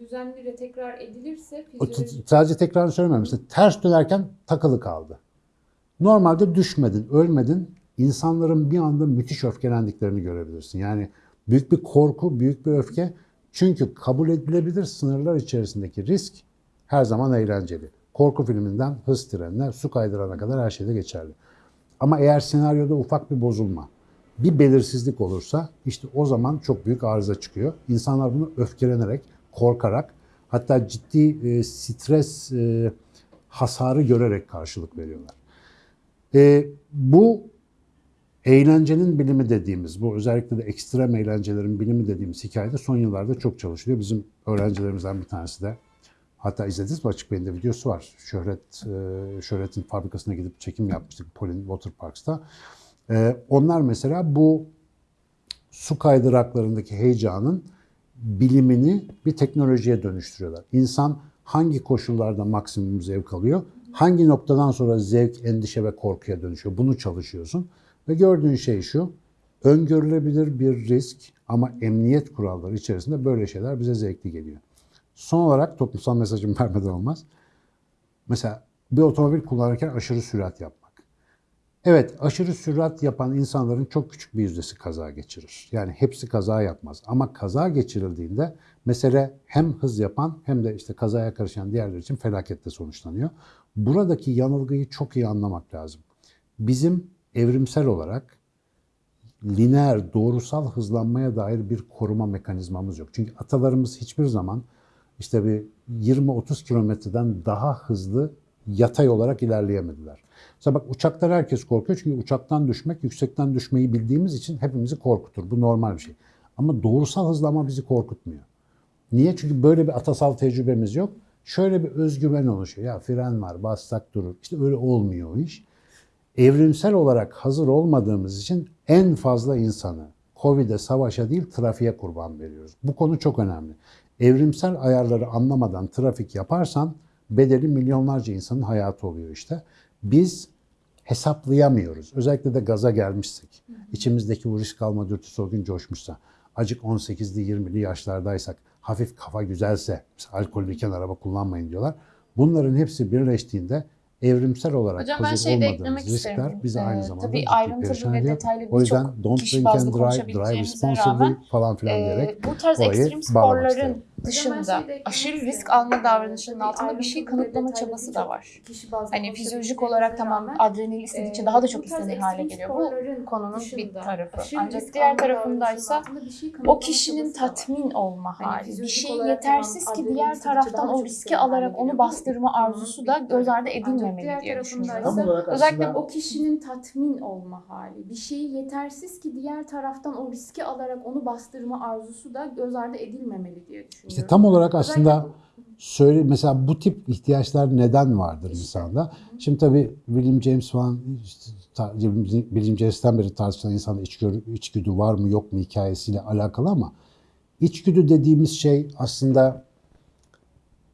Düzenli ve tekrar edilirse t- sadece tekrar söylemiyorum. Mesela ters dönerken takılı kaldı. Normalde düşmedin, ölmedin. İnsanların bir anda müthiş öfkelendiklerini görebilirsin. Yani büyük bir korku, büyük bir öfke. Çünkü kabul edilebilir sınırlar içerisindeki risk her zaman eğlenceli. Korku filminden hız trenine, su kaydırana kadar her şeyde geçerli. Ama eğer senaryoda ufak bir bozulma, bir belirsizlik olursa işte o zaman çok büyük arıza çıkıyor. İnsanlar bunu öfkelenerek, korkarak hatta ciddi e, stres e, hasarı görerek karşılık veriyorlar. E, bu eğlencenin bilimi dediğimiz, bu özellikle de ekstrem eğlencelerin bilimi dediğimiz hikayede son yıllarda çok çalışılıyor. Bizim öğrencilerimizden bir tanesi de Hatta izlediniz mi Açık Beyin'de videosu var. Şöhret, e, Şöhret'in fabrikasına gidip çekim yapmıştık Polin Water Parks'ta. E, onlar mesela bu su kaydıraklarındaki heyecanın bilimini bir teknolojiye dönüştürüyorlar. İnsan hangi koşullarda maksimum zevk alıyor? Hangi noktadan sonra zevk, endişe ve korkuya dönüşüyor? Bunu çalışıyorsun. Ve gördüğün şey şu, öngörülebilir bir risk ama emniyet kuralları içerisinde böyle şeyler bize zevkli geliyor. Son olarak toplumsal mesajımı vermeden olmaz. Mesela bir otomobil kullanırken aşırı sürat yapmak. Evet, aşırı sürat yapan insanların çok küçük bir yüzdesi kaza geçirir. Yani hepsi kaza yapmaz. Ama kaza geçirildiğinde mesele hem hız yapan hem de işte kazaya karışan diğerler için felakette sonuçlanıyor. Buradaki yanılgıyı çok iyi anlamak lazım. bizim evrimsel olarak lineer, doğrusal hızlanmaya dair bir koruma mekanizmamız yok. Çünkü atalarımız hiçbir zaman işte bir 20-30 kilometreden daha hızlı yatay olarak ilerleyemediler. Mesela bak uçaklar herkes korkuyor çünkü uçaktan düşmek, yüksekten düşmeyi bildiğimiz için hepimizi korkutur. Bu normal bir şey. Ama doğrusal hızlanma bizi korkutmuyor. Niye? Çünkü böyle bir atasal tecrübemiz yok. Şöyle bir özgüven oluşuyor. Ya fren var, bassak durur. İşte öyle olmuyor o iş. Evrimsel olarak hazır olmadığımız için en fazla insanı Covid'e, savaşa değil trafiğe kurban veriyoruz. Bu konu çok önemli. Evrimsel ayarları anlamadan trafik yaparsan bedeli milyonlarca insanın hayatı oluyor işte. Biz hesaplayamıyoruz. Özellikle de gaza gelmişsek, içimizdeki bu risk alma dürtüsü o gün coşmuşsa, acık 18'li 20'li yaşlardaysak, hafif kafa güzelse, alkollüyken araba kullanmayın diyorlar. Bunların hepsi birleştiğinde evrimsel olarak Hocam ben hazır şeyi de olmadığımız riskler isterim. bizi aynı Ee, zamanda tabii ayrıntılı ve detaylı O yüzden don't drink and drive, drive responsibly rağmen, falan filan Ee, diyerek bu tarz ekstrem sporların. Dışında eklemek aşırı risk alma davranışının altında bir şey kanıtlama çabası da var. Hani fizyolojik konuşabileceğimize olarak tamam adrenalin istedikçe daha da çok istenir hale geliyor. Bu konunun bir tarafı. Ancak diğer tarafındaysa şey o kişinin tatmin olma hali. Bir şey yetersiz ki diğer taraftan o riski alarak onu bastırma arzusu da göz ardı edilmemeli diye düşünüyorum. Özellikle o kişinin tatmin olma hali. Bir şeyi yetersiz ki diğer taraftan o riski alarak onu bastırma arzusu da göz ardı edilmemeli diye düşünüyorum. İşte tam olarak aslında söyle mesela bu tip ihtiyaçlar neden vardır insanda? Şimdi tabii William James falan işte, William James'ten beri tartışılan insanda içgörü, içgüdü var mı yok mu hikayesiyle alakalı ama içgüdü dediğimiz şey aslında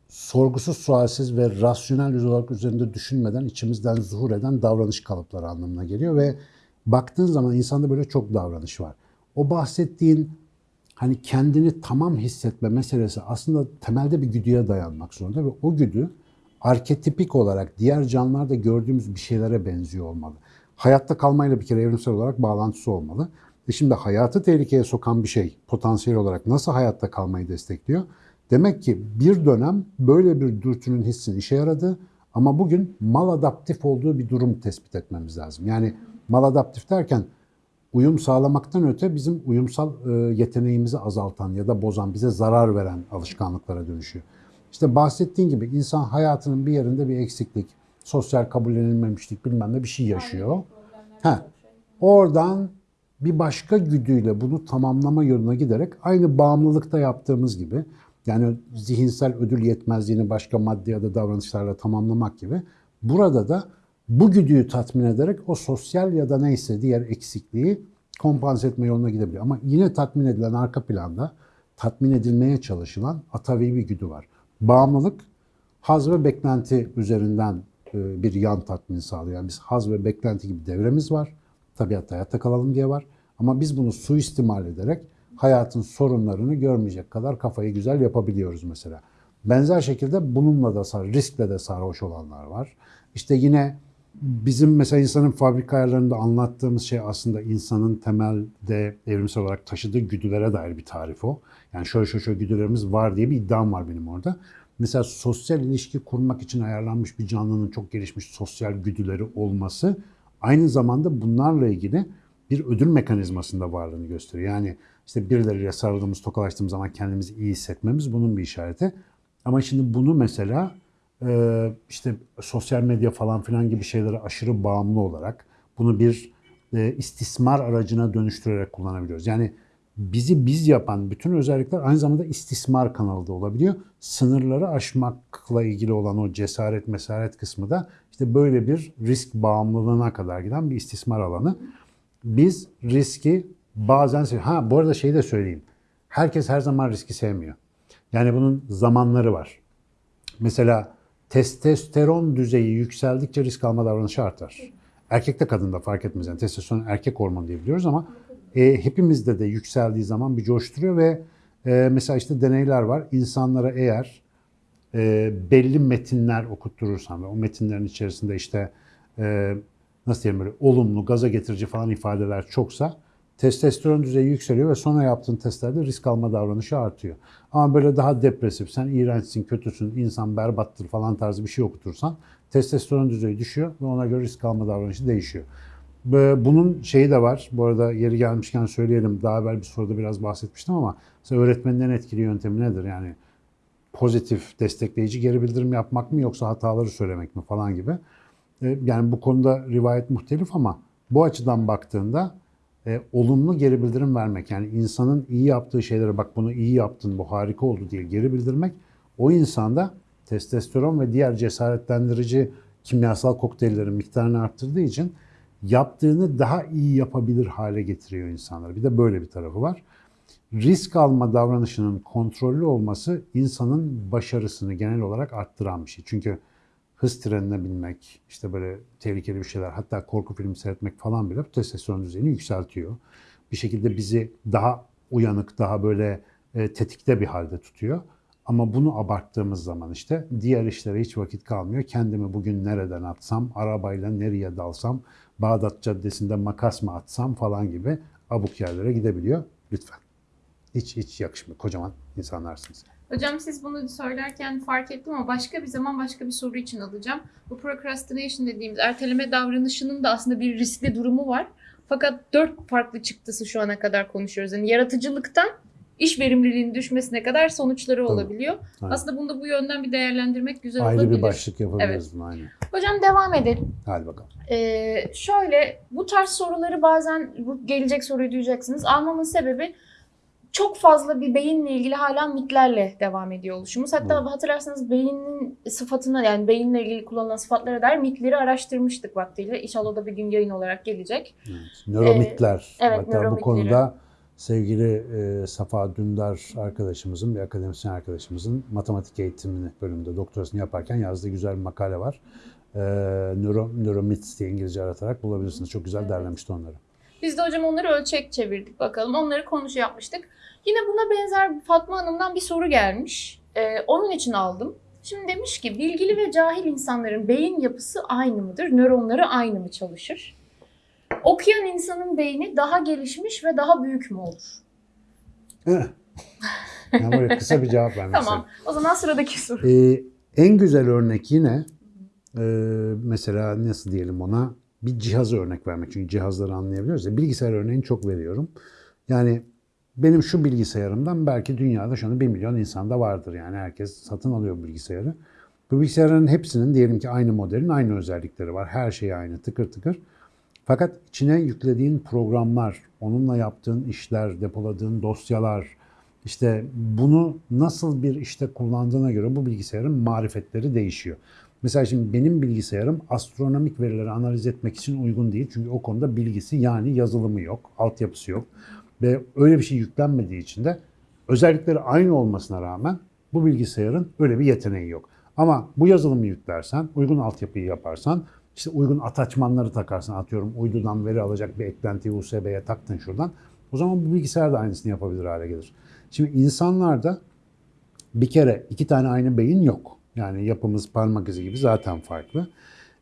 sorgusuz sualsiz ve rasyonel olarak üzerinde düşünmeden içimizden zuhur eden davranış kalıpları anlamına geliyor ve baktığın zaman insanda böyle çok davranış var. O bahsettiğin hani kendini tamam hissetme meselesi aslında temelde bir güdüye dayanmak zorunda ve o güdü arketipik olarak diğer canlılarda gördüğümüz bir şeylere benziyor olmalı. Hayatta kalmayla bir kere evrimsel olarak bağlantısı olmalı. E şimdi hayatı tehlikeye sokan bir şey potansiyel olarak nasıl hayatta kalmayı destekliyor? Demek ki bir dönem böyle bir dürtünün hissinin işe yaradı ama bugün maladaptif olduğu bir durum tespit etmemiz lazım. Yani maladaptif derken uyum sağlamaktan öte bizim uyumsal e, yeteneğimizi azaltan ya da bozan, bize zarar veren alışkanlıklara dönüşüyor. İşte bahsettiğin gibi insan hayatının bir yerinde bir eksiklik, sosyal kabullenilmemişlik bilmem ne bir şey yaşıyor. Ha, oradan bir başka güdüyle bunu tamamlama yoluna giderek aynı bağımlılıkta yaptığımız gibi yani zihinsel ödül yetmezliğini başka madde ya da davranışlarla tamamlamak gibi burada da bu güdüyü tatmin ederek o sosyal ya da neyse diğer eksikliği kompanse etme yoluna gidebiliyor. Ama yine tatmin edilen arka planda tatmin edilmeye çalışılan atavi bir güdü var. Bağımlılık haz ve beklenti üzerinden e, bir yan tatmin sağlıyor. Yani biz haz ve beklenti gibi devremiz var. Tabiatta hayatta kalalım diye var. Ama biz bunu suistimal ederek hayatın sorunlarını görmeyecek kadar kafayı güzel yapabiliyoruz mesela. Benzer şekilde bununla da sar, riskle de sarhoş olanlar var. İşte yine bizim mesela insanın fabrika ayarlarında anlattığımız şey aslında insanın temelde evrimsel olarak taşıdığı güdülere dair bir tarif o. Yani şöyle şöyle şöyle güdülerimiz var diye bir iddiam var benim orada. Mesela sosyal ilişki kurmak için ayarlanmış bir canlının çok gelişmiş sosyal güdüleri olması aynı zamanda bunlarla ilgili bir ödül mekanizmasında varlığını gösteriyor. Yani işte birileriyle sarıldığımız, tokalaştığımız zaman kendimizi iyi hissetmemiz bunun bir işareti. Ama şimdi bunu mesela işte sosyal medya falan filan gibi şeylere aşırı bağımlı olarak bunu bir e, istismar aracına dönüştürerek kullanabiliyoruz. Yani bizi biz yapan bütün özellikler aynı zamanda istismar kanalı da olabiliyor. Sınırları aşmakla ilgili olan o cesaret mesaret kısmı da işte böyle bir risk bağımlılığına kadar giden bir istismar alanı. Biz riski bazen ha bu arada şeyi de söyleyeyim. Herkes her zaman riski sevmiyor. Yani bunun zamanları var. Mesela testosteron düzeyi yükseldikçe risk alma davranışı artar. Erkekte kadında fark etmez. Yani testosteron erkek hormonu diye biliyoruz ama e, hepimizde de yükseldiği zaman bir coşturuyor ve e, mesela işte deneyler var. İnsanlara eğer e, belli metinler okutturursan ve o metinlerin içerisinde işte e, nasıl diyelim böyle olumlu, gaza getirici falan ifadeler çoksa testosteron düzeyi yükseliyor ve sonra yaptığın testlerde risk alma davranışı artıyor. Ama böyle daha depresif, sen iğrençsin, kötüsün, insan berbattır falan tarzı bir şey okutursan testosteron düzeyi düşüyor ve ona göre risk alma davranışı değişiyor. Bunun şeyi de var. Bu arada yeri gelmişken söyleyelim. Daha evvel bir soruda biraz bahsetmiştim ama mesela öğretmenin en etkili yöntemi nedir? Yani pozitif, destekleyici geri bildirim yapmak mı yoksa hataları söylemek mi falan gibi. E, Yani bu konuda rivayet muhtelif ama bu açıdan baktığında e, olumlu geri bildirim vermek yani insanın iyi yaptığı şeylere bak bunu iyi yaptın bu harika oldu diye geri bildirmek o insanda testosteron ve diğer cesaretlendirici kimyasal kokteyllerin miktarını arttırdığı için yaptığını daha iyi yapabilir hale getiriyor insanları. Bir de böyle bir tarafı var. Risk alma davranışının kontrollü olması insanın başarısını genel olarak arttıran bir şey. Çünkü hız trenine binmek, işte böyle tehlikeli bir şeyler, hatta korku filmi seyretmek falan bile testosteron düzeyini yükseltiyor. Bir şekilde bizi daha uyanık, daha böyle e, tetikte bir halde tutuyor. Ama bunu abarttığımız zaman işte diğer işlere hiç vakit kalmıyor. Kendimi bugün nereden atsam, arabayla nereye dalsam, Bağdat Caddesi'nde makas mı atsam falan gibi abuk yerlere gidebiliyor. Lütfen. Hiç hiç yakışmıyor. Kocaman insanlarsınız. Hocam siz bunu söylerken fark ettim ama başka bir zaman başka bir soru için alacağım. Bu procrastination dediğimiz erteleme davranışının da aslında bir riskli durumu var. Fakat dört farklı çıktısı şu ana kadar konuşuyoruz. Yani yaratıcılıktan iş verimliliğinin düşmesine kadar sonuçları Tabii. olabiliyor. Aynen. Aslında bunu da bu yönden bir değerlendirmek güzel Ayrı olabilir. bir başlık yapabiliriz bunu aynen. Hocam devam edelim. Hadi bakalım. Ee, şöyle bu tarz soruları bazen bu gelecek soruyu duyacaksınız. Almamın sebebi çok fazla bir beyinle ilgili hala mitlerle devam ediyor oluşumuz. Hatta Hı. hatırlarsanız beynin sıfatına yani beyinle ilgili kullanılan sıfatlara dair mitleri araştırmıştık vaktiyle. İnşallah da bir gün yayın olarak gelecek. Evet. Nöromitler. evet, Hatta bu nöromitleri. konuda sevgili e, Safa Dündar arkadaşımızın, bir akademisyen arkadaşımızın matematik eğitimini bölümünde doktorasını yaparken yazdığı güzel bir makale var. E, Nöro, Nöromits diye İngilizce aratarak bulabilirsiniz. Çok güzel Evet. derlemişti onları. Biz de hocam onları ölçek çevirdik bakalım. Onları konuşu yapmıştık. Yine buna benzer Fatma Hanım'dan bir soru gelmiş. Ee, onun için aldım. Şimdi demiş ki bilgili ve cahil insanların beyin yapısı aynı mıdır? Nöronları aynı mı çalışır? Okuyan insanın beyni daha gelişmiş ve daha büyük mü olur? Eh. Yani böyle kısa bir cevap vermek Tamam. O zaman sıradaki soru. Ee, en güzel örnek yine e, mesela nasıl diyelim ona bir cihazı örnek vermek. Çünkü cihazları anlayabiliyoruz ya. Bilgisayar örneğini çok veriyorum. Yani benim şu bilgisayarımdan belki dünyada şu anda 1 milyon insanda vardır. Yani herkes satın alıyor bu bilgisayarı. Bu bilgisayarların hepsinin diyelim ki aynı modelin aynı özellikleri var. Her şey aynı tıkır tıkır. Fakat içine yüklediğin programlar, onunla yaptığın işler, depoladığın dosyalar, işte bunu nasıl bir işte kullandığına göre bu bilgisayarın marifetleri değişiyor. Mesela şimdi benim bilgisayarım astronomik verileri analiz etmek için uygun değil. Çünkü o konuda bilgisi yani yazılımı yok, altyapısı yok. Ve öyle bir şey yüklenmediği için de özellikleri aynı olmasına rağmen bu bilgisayarın öyle bir yeteneği yok. Ama bu yazılımı yüklersen, uygun altyapıyı yaparsan, işte uygun ataçmanları takarsan atıyorum uydudan veri alacak bir eklentiyi USB'ye taktın şuradan. O zaman bu bilgisayar da aynısını yapabilir hale gelir. Şimdi insanlarda bir kere iki tane aynı beyin yok. Yani yapımız parmak izi gibi zaten farklı.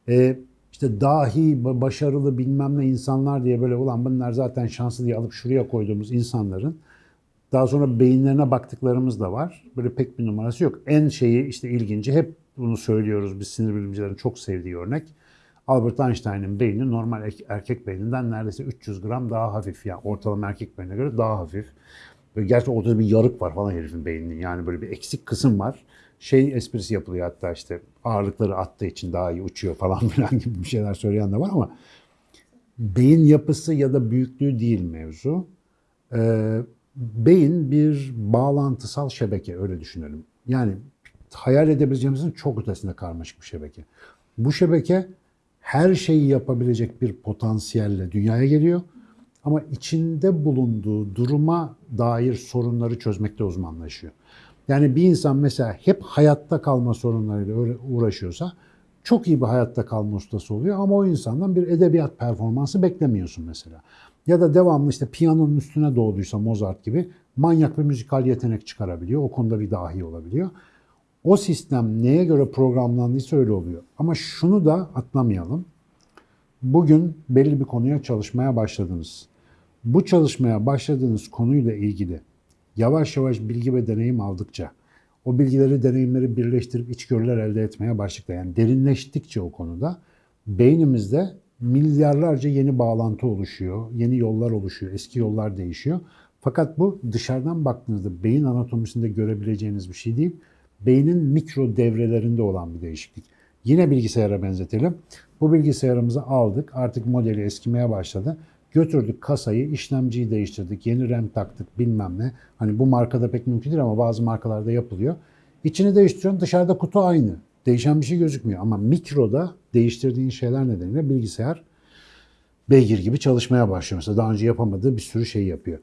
Ee, işte dahi, ba- başarılı bilmem ne insanlar diye böyle ulan bunlar zaten şanslı diye alıp şuraya koyduğumuz insanların daha sonra beyinlerine baktıklarımız da var. Böyle pek bir numarası yok. En şeyi işte ilginci hep bunu söylüyoruz biz sinir bilimcilerin çok sevdiği örnek. Albert Einstein'ın beyni normal erke- erkek beyninden neredeyse 300 gram daha hafif. Yani ortalama erkek beynine göre daha hafif. Böyle gerçi ortada bir yarık var falan herifin beyninin. Yani böyle bir eksik kısım var. Şey esprisi yapılıyor hatta işte ağırlıkları attığı için daha iyi uçuyor falan filan gibi bir şeyler söyleyen de var ama beyin yapısı ya da büyüklüğü değil mevzu. Ee, beyin bir bağlantısal şebeke öyle düşünelim. Yani hayal edebileceğimizin çok ötesinde karmaşık bir şebeke. Bu şebeke her şeyi yapabilecek bir potansiyelle dünyaya geliyor. Ama içinde bulunduğu duruma dair sorunları çözmekte uzmanlaşıyor. Yani bir insan mesela hep hayatta kalma sorunlarıyla uğraşıyorsa çok iyi bir hayatta kalma ustası oluyor ama o insandan bir edebiyat performansı beklemiyorsun mesela. Ya da devamlı işte piyanonun üstüne doğduysa Mozart gibi manyak bir müzikal yetenek çıkarabiliyor. O konuda bir dahi olabiliyor. O sistem neye göre programlandıysa öyle oluyor. Ama şunu da atlamayalım. Bugün belli bir konuya çalışmaya başladınız. Bu çalışmaya başladığınız konuyla ilgili yavaş yavaş bilgi ve deneyim aldıkça, o bilgileri, deneyimleri birleştirip içgörüler elde etmeye başladık. Yani derinleştikçe o konuda beynimizde milyarlarca yeni bağlantı oluşuyor, yeni yollar oluşuyor, eski yollar değişiyor. Fakat bu dışarıdan baktığınızda beyin anatomisinde görebileceğiniz bir şey değil. Beynin mikro devrelerinde olan bir değişiklik. Yine bilgisayara benzetelim. Bu bilgisayarımızı aldık. Artık modeli eskimeye başladı. Götürdük kasayı, işlemciyi değiştirdik, yeni RAM taktık bilmem ne. Hani bu markada pek mümkün değil ama bazı markalarda yapılıyor. İçini değiştiriyorsun dışarıda kutu aynı. Değişen bir şey gözükmüyor ama mikroda değiştirdiğin şeyler nedeniyle bilgisayar beygir gibi çalışmaya başlıyor. Mesela daha önce yapamadığı bir sürü şey yapıyor.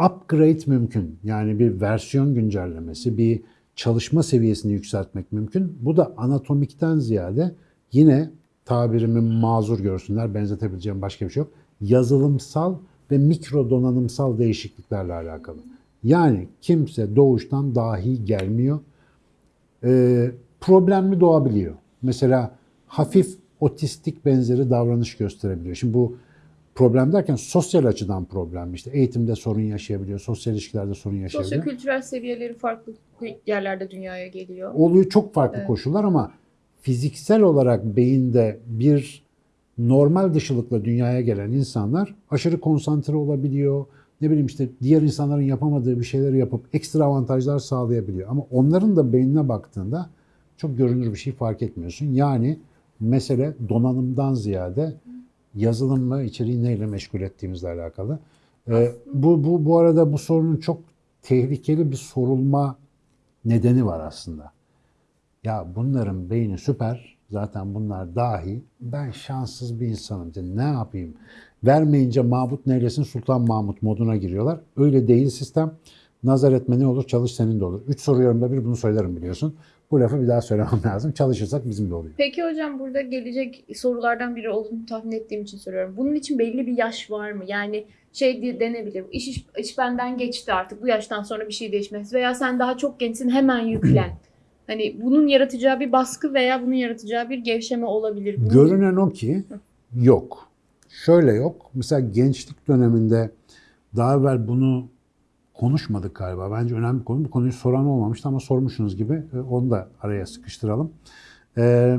Upgrade mümkün. Yani bir versiyon güncellemesi, bir çalışma seviyesini yükseltmek mümkün. Bu da anatomikten ziyade yine tabirimi mazur görsünler, benzetebileceğim başka bir şey yok. Yazılımsal ve mikro donanımsal değişikliklerle alakalı. Yani kimse doğuştan dahi gelmiyor. Ee, problemli doğabiliyor. Mesela hafif otistik benzeri davranış gösterebiliyor. Şimdi bu problem derken sosyal açıdan problem. İşte eğitimde sorun yaşayabiliyor, sosyal ilişkilerde sorun yaşayabiliyor. Sosyo-kültürel seviyeleri farklı yerlerde dünyaya geliyor. oluyor çok farklı Evet. koşullar ama fiziksel olarak beyinde bir normal dışılıkla dünyaya gelen insanlar aşırı konsantre olabiliyor. Ne bileyim işte diğer insanların yapamadığı bir şeyleri yapıp ekstra avantajlar sağlayabiliyor. Ama onların da beynine baktığında çok görünür bir şey fark etmiyorsun. Yani mesele donanımdan ziyade yazılım ve içeriği neyle meşgul ettiğimizle alakalı. Ee, bu, bu, bu arada bu sorunun çok tehlikeli bir sorulma nedeni var aslında. Ya bunların beyni süper. Zaten bunlar dahi. Ben şanssız bir insanım. İşte ne yapayım? Vermeyince Mahmut neylesin Sultan Mahmut moduna giriyorlar. Öyle değil sistem. Nazar etme ne olur çalış senin de olur. Üç soruyorumda bir bunu söylerim biliyorsun. Bu lafı bir daha söylemem lazım. Çalışırsak bizim de oluyor. Peki hocam burada gelecek sorulardan biri olduğunu tahmin ettiğim için soruyorum. Bunun için belli bir yaş var mı? Yani şey diye denebilir. İş, iş, iş benden geçti artık. Bu yaştan sonra bir şey değişmez. Veya sen daha çok gençsin hemen yüklen. Hani bunun yaratacağı bir baskı veya bunun yaratacağı bir gevşeme olabilir. Bunun- Görünen o ki yok. Şöyle yok. Mesela gençlik döneminde daha evvel bunu konuşmadık galiba. Bence önemli bir konu. Bu konuyu soran olmamıştı ama sormuşsunuz gibi. E, Onu da araya sıkıştıralım. Ee,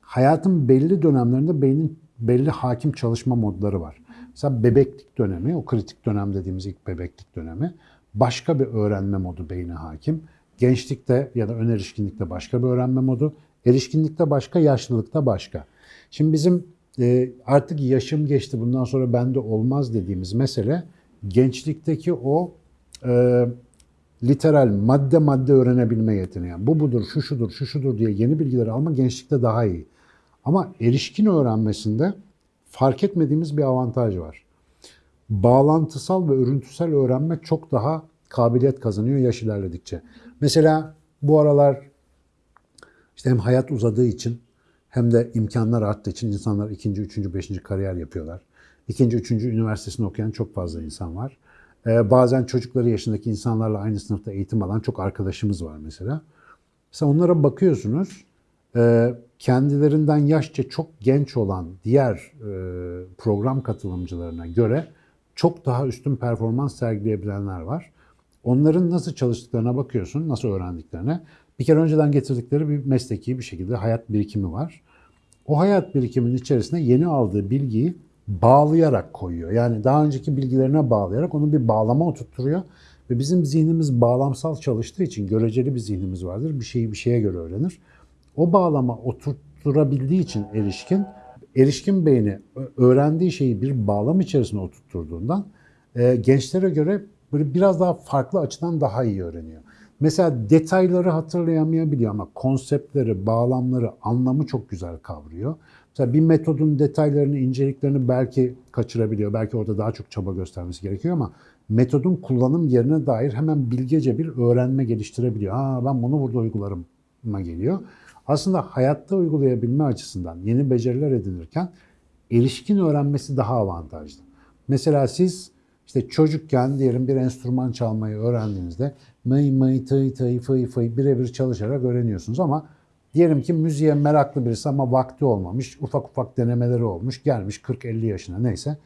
hayatın belli dönemlerinde beynin belli hakim çalışma modları var. Mesela bebeklik dönemi, o kritik dönem dediğimiz ilk bebeklik dönemi başka bir öğrenme modu beyne hakim. Gençlikte ya da ön erişkinlikte başka bir öğrenme modu, erişkinlikte başka, yaşlılıkta başka. Şimdi bizim e, artık yaşım geçti bundan sonra bende olmaz dediğimiz mesele gençlikteki o e, literal madde madde öğrenebilme yeteneği. Bu budur, şu şudur, şu şudur diye yeni bilgileri alma gençlikte daha iyi. Ama erişkin öğrenmesinde fark etmediğimiz bir avantaj var. Bağlantısal ve örüntüsel öğrenme çok daha kabiliyet kazanıyor yaş ilerledikçe. Mesela bu aralar işte hem hayat uzadığı için hem de imkanlar arttığı için insanlar ikinci, üçüncü, beşinci kariyer yapıyorlar. İkinci, üçüncü üniversitesini okuyan çok fazla insan var. Ee, bazen çocukları yaşındaki insanlarla aynı sınıfta eğitim alan çok arkadaşımız var mesela. Mesela onlara bakıyorsunuz, e, kendilerinden yaşça çok genç olan diğer e, program katılımcılarına göre çok daha üstün performans sergileyebilenler var. Onların nasıl çalıştıklarına bakıyorsun, nasıl öğrendiklerine. Bir kere önceden getirdikleri bir mesleki bir şekilde hayat birikimi var. O hayat birikiminin içerisine yeni aldığı bilgiyi bağlayarak koyuyor. Yani daha önceki bilgilerine bağlayarak onu bir bağlama oturtturuyor. Ve bizim zihnimiz bağlamsal çalıştığı için göreceli bir zihnimiz vardır. Bir şeyi bir şeye göre öğrenir. O bağlama oturtturabildiği için erişkin, erişkin beyni öğrendiği şeyi bir bağlam içerisine oturtturduğundan e, gençlere göre böyle biraz daha farklı açıdan daha iyi öğreniyor. Mesela detayları hatırlayamayabiliyor ama konseptleri, bağlamları, anlamı çok güzel kavruyor. Mesela bir metodun detaylarını, inceliklerini belki kaçırabiliyor. Belki orada daha çok çaba göstermesi gerekiyor ama metodun kullanım yerine dair hemen bilgece bir öğrenme geliştirebiliyor. Ha ben bunu burada uygularıma geliyor. Aslında hayatta uygulayabilme açısından yeni beceriler edinirken erişkin öğrenmesi daha avantajlı. Mesela siz işte çocukken diyelim bir enstrüman çalmayı öğrendiğinizde mıy mıy tıy tıy fıy fıy birebir çalışarak öğreniyorsunuz ama diyelim ki müziğe meraklı birisi ama vakti olmamış, ufak ufak denemeleri olmuş, gelmiş 40-50 yaşına neyse.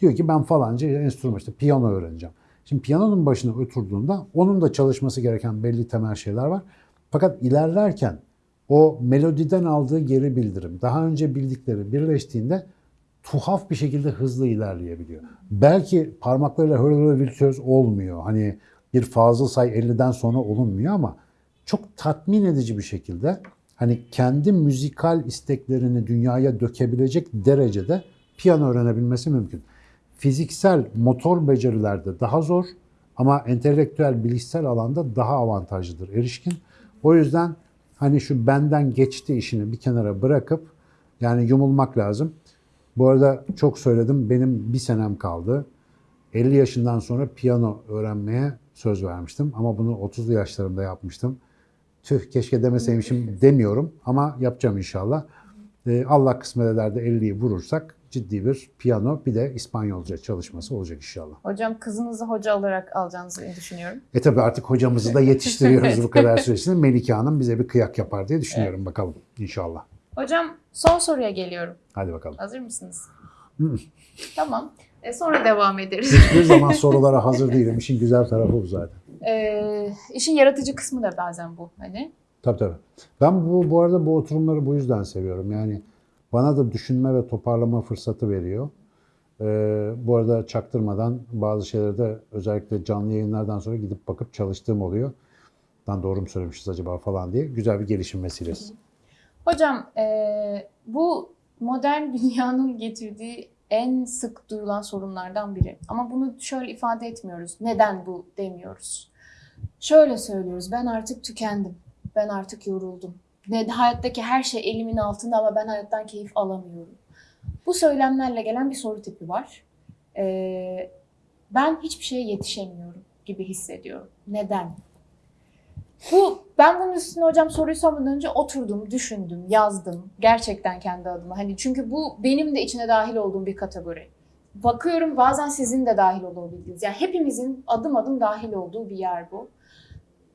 Diyor ki ben falanca enstrüman işte piyano öğreneceğim. Şimdi piyanonun başına oturduğunda onun da çalışması gereken belli temel şeyler var. Fakat ilerlerken o melodiden aldığı geri bildirim, daha önce bildikleri birleştiğinde tuhaf bir şekilde hızlı ilerleyebiliyor. Belki parmaklarıyla hırıl virtüöz olmuyor. Hani bir Fazıl Say 50'den sonra olunmuyor ama çok tatmin edici bir şekilde hani kendi müzikal isteklerini dünyaya dökebilecek derecede piyano öğrenebilmesi mümkün. Fiziksel motor becerilerde daha zor ama entelektüel bilişsel alanda daha avantajlıdır erişkin. O yüzden hani şu benden geçti işini bir kenara bırakıp yani yumulmak lazım. Bu arada çok söyledim benim bir senem kaldı. 50 yaşından sonra piyano öğrenmeye söz vermiştim ama bunu 30'lu yaşlarımda yapmıştım. Tüh keşke demeseymişim demiyorum ama yapacağım inşallah. Ee, Allah kısmet eder de 50'yi vurursak ciddi bir piyano bir de İspanyolca çalışması olacak inşallah. Hocam kızınızı hoca olarak alacağınızı düşünüyorum. E tabi artık hocamızı da yetiştiriyoruz bu kadar süresinde. Melike Hanım bize bir kıyak yapar diye düşünüyorum bakalım inşallah. Hocam son soruya geliyorum. Hadi bakalım. Hazır mısınız? tamam. E, sonra devam ederiz. Hiçbir zaman sorulara hazır değilim. İşin güzel tarafı bu zaten. E, işin yaratıcı kısmı da bazen bu. Hani Tabii tabii. Ben bu, bu arada bu oturumları bu yüzden seviyorum. Yani bana da düşünme ve toparlama fırsatı veriyor. Ee, bu arada çaktırmadan bazı şeyleri de özellikle canlı yayınlardan sonra gidip bakıp çalıştığım oluyor. Lan doğru mu söylemişiz acaba falan diye. Güzel bir gelişim vesilesi. Hocam e, bu modern dünyanın getirdiği en sık duyulan sorunlardan biri. Ama bunu şöyle ifade etmiyoruz. Neden bu demiyoruz. Şöyle söylüyoruz. Ben artık tükendim. Ben artık yoruldum. Ne, hayattaki her şey elimin altında ama ben hayattan keyif alamıyorum. Bu söylemlerle gelen bir soru tipi var. E, ben hiçbir şeye yetişemiyorum gibi hissediyorum. Neden? Bu ben bunun üstüne hocam soruyu sormadan önce oturdum, düşündüm, yazdım gerçekten kendi adıma. Hani çünkü bu benim de içine dahil olduğum bir kategori. Bakıyorum bazen sizin de dahil olabildiğiniz. Yani hepimizin adım adım dahil olduğu bir yer bu.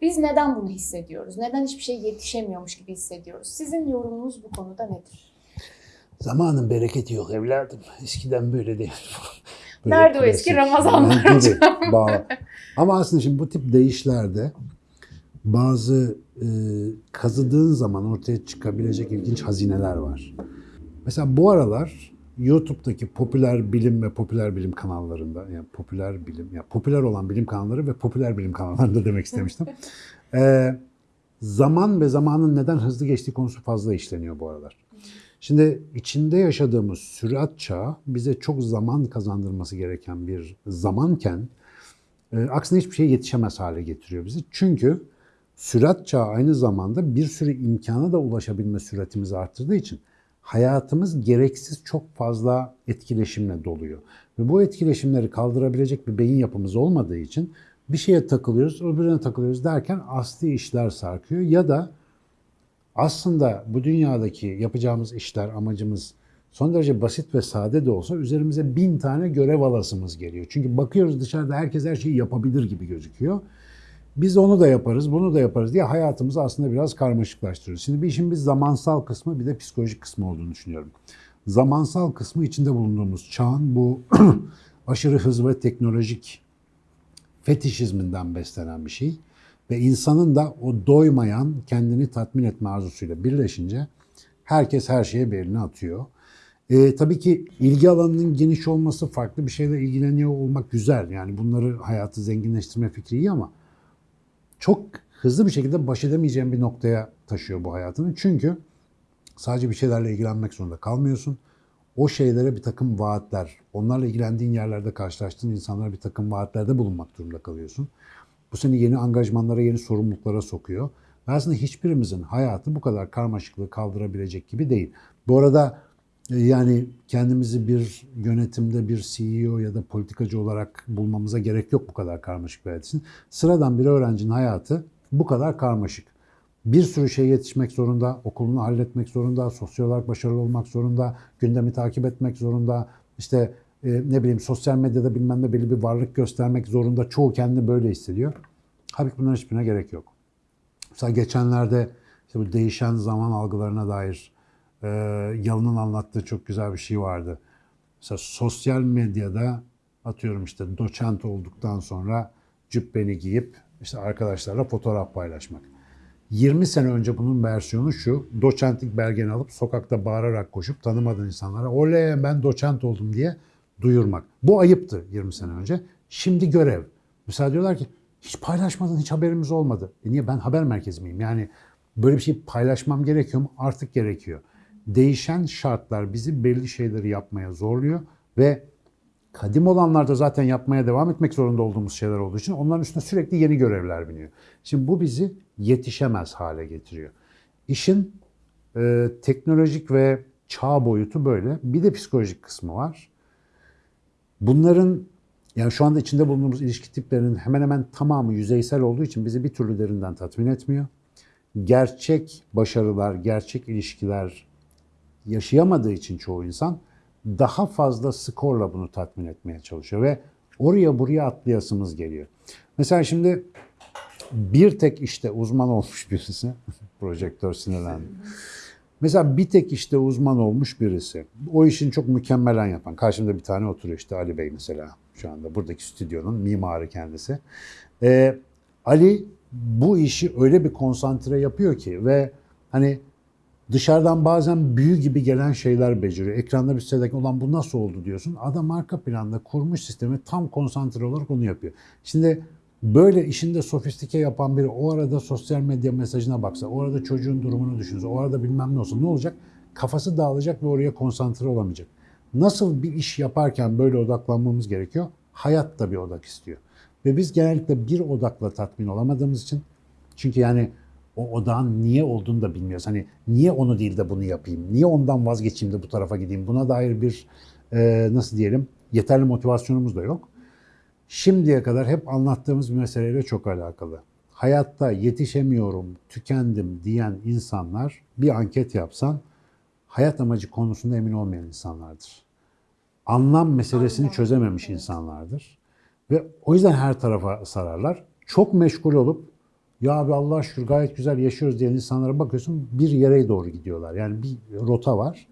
Biz neden bunu hissediyoruz? Neden hiçbir şey yetişemiyormuş gibi hissediyoruz? Sizin yorumunuz bu konuda nedir? Zamanın bereketi yok evladım. Eskiden böyle değil. Nerede o eski Ramazanlar hocam? Ama aslında şimdi bu tip değişlerde bazı e, kazıdığın zaman ortaya çıkabilecek ilginç hazineler var. Mesela bu aralar YouTube'daki popüler bilim ve popüler bilim kanallarında, yani popüler bilim, ya popüler olan bilim kanalları ve popüler bilim kanallarında demek istemiştim. E, zaman ve zamanın neden hızlı geçtiği konusu fazla işleniyor bu aralar. Şimdi içinde yaşadığımız sürat çağı bize çok zaman kazandırması gereken bir zamanken e, aksine hiçbir şeye yetişemez hale getiriyor bizi. Çünkü sürat çağı aynı zamanda bir sürü imkana da ulaşabilme süratimizi arttırdığı için hayatımız gereksiz çok fazla etkileşimle doluyor. Ve bu etkileşimleri kaldırabilecek bir beyin yapımız olmadığı için bir şeye takılıyoruz, öbürüne takılıyoruz derken asli işler sarkıyor ya da aslında bu dünyadaki yapacağımız işler, amacımız son derece basit ve sade de olsa üzerimize bin tane görev alasımız geliyor. Çünkü bakıyoruz dışarıda herkes her şeyi yapabilir gibi gözüküyor. Biz onu da yaparız, bunu da yaparız diye hayatımızı aslında biraz karmaşıklaştırıyoruz. Şimdi bir işin bir zamansal kısmı bir de psikolojik kısmı olduğunu düşünüyorum. Zamansal kısmı içinde bulunduğumuz çağın bu aşırı hız ve teknolojik fetişizminden beslenen bir şey. Ve insanın da o doymayan, kendini tatmin etme arzusuyla birleşince herkes her şeye bir elini atıyor. E, tabii ki ilgi alanının geniş olması, farklı bir şeyle ilgileniyor olmak güzel. Yani bunları hayatı zenginleştirme fikri iyi ama çok hızlı bir şekilde baş edemeyeceğin bir noktaya taşıyor bu hayatını. Çünkü sadece bir şeylerle ilgilenmek zorunda kalmıyorsun. O şeylere bir takım vaatler, onlarla ilgilendiğin yerlerde karşılaştığın insanlara bir takım vaatlerde bulunmak durumunda kalıyorsun. Bu seni yeni angajmanlara, yeni sorumluluklara sokuyor. Ve aslında hiçbirimizin hayatı bu kadar karmaşıklığı kaldırabilecek gibi değil. Bu arada yani kendimizi bir yönetimde bir CEO ya da politikacı olarak bulmamıza gerek yok bu kadar karmaşık bir hayat için. Sıradan bir öğrencinin hayatı bu kadar karmaşık. Bir sürü şeye yetişmek zorunda, okulunu halletmek zorunda, sosyal olarak başarılı olmak zorunda, gündemi takip etmek zorunda, işte e, ne bileyim sosyal medyada bilmem ne belli bir varlık göstermek zorunda. Çoğu kendini böyle hissediyor. Halbuki bunların hiçbirine gerek yok. Mesela geçenlerde işte bu değişen zaman algılarına dair e, Yalın'ın anlattığı çok güzel bir şey vardı. Mesela sosyal medyada atıyorum işte doçent olduktan sonra cübbeni giyip işte arkadaşlarla fotoğraf paylaşmak. 20 sene önce bunun versiyonu şu. Doçentlik belgeni alıp sokakta bağırarak koşup tanımadığın insanlara oley ben doçent oldum diye duyurmak. Bu ayıptı 20 sene önce. Şimdi görev. Mesela diyorlar ki hiç paylaşmadın, hiç haberimiz olmadı. E niye ben haber merkezi miyim? Yani böyle bir şey paylaşmam gerekiyor mu? Artık gerekiyor. Değişen şartlar bizi belli şeyleri yapmaya zorluyor ve kadim olanlarda zaten yapmaya devam etmek zorunda olduğumuz şeyler olduğu için onların üstüne sürekli yeni görevler biniyor. Şimdi bu bizi yetişemez hale getiriyor. İşin e, teknolojik ve çağ boyutu böyle. Bir de psikolojik kısmı var. Bunların yani şu anda içinde bulunduğumuz ilişki tiplerinin hemen hemen tamamı yüzeysel olduğu için bizi bir türlü derinden tatmin etmiyor. Gerçek başarılar, gerçek ilişkiler yaşayamadığı için çoğu insan daha fazla skorla bunu tatmin etmeye çalışıyor ve oraya buraya atlayasımız geliyor. Mesela şimdi bir tek işte uzman olmuş birisi, projektör sinirlendi. Mesela bir tek işte uzman olmuş birisi, o işin çok mükemmelen yapan, karşımda bir tane oturuyor işte Ali Bey mesela şu anda buradaki stüdyonun mimarı kendisi. Ee, Ali bu işi öyle bir konsantre yapıyor ki ve hani dışarıdan bazen büyü gibi gelen şeyler beceriyor. Ekranda bir sitedeki olan bu nasıl oldu diyorsun. Adam arka planda kurmuş sistemi tam konsantre olarak onu yapıyor. Şimdi böyle işinde sofistike yapan biri o arada sosyal medya mesajına baksa, o arada çocuğun durumunu düşünse, o arada bilmem ne olsa ne olacak? Kafası dağılacak ve oraya konsantre olamayacak. Nasıl bir iş yaparken böyle odaklanmamız gerekiyor? Hayat da bir odak istiyor. Ve biz genellikle bir odakla tatmin olamadığımız için çünkü yani o odağın niye olduğunu da bilmiyoruz. Hani niye onu değil de bunu yapayım? Niye ondan vazgeçeyim de bu tarafa gideyim? Buna dair bir e, nasıl diyelim yeterli motivasyonumuz da yok. Şimdiye kadar hep anlattığımız bir meseleyle çok alakalı. Hayatta yetişemiyorum, tükendim diyen insanlar bir anket yapsan hayat amacı konusunda emin olmayan insanlardır. Anlam meselesini Anlam, çözememiş evet. insanlardır. Ve o yüzden her tarafa sararlar. Çok meşgul olup ya abi Allah şükür gayet güzel yaşıyoruz diyen insanlara bakıyorsun bir yere doğru gidiyorlar. Yani bir rota var.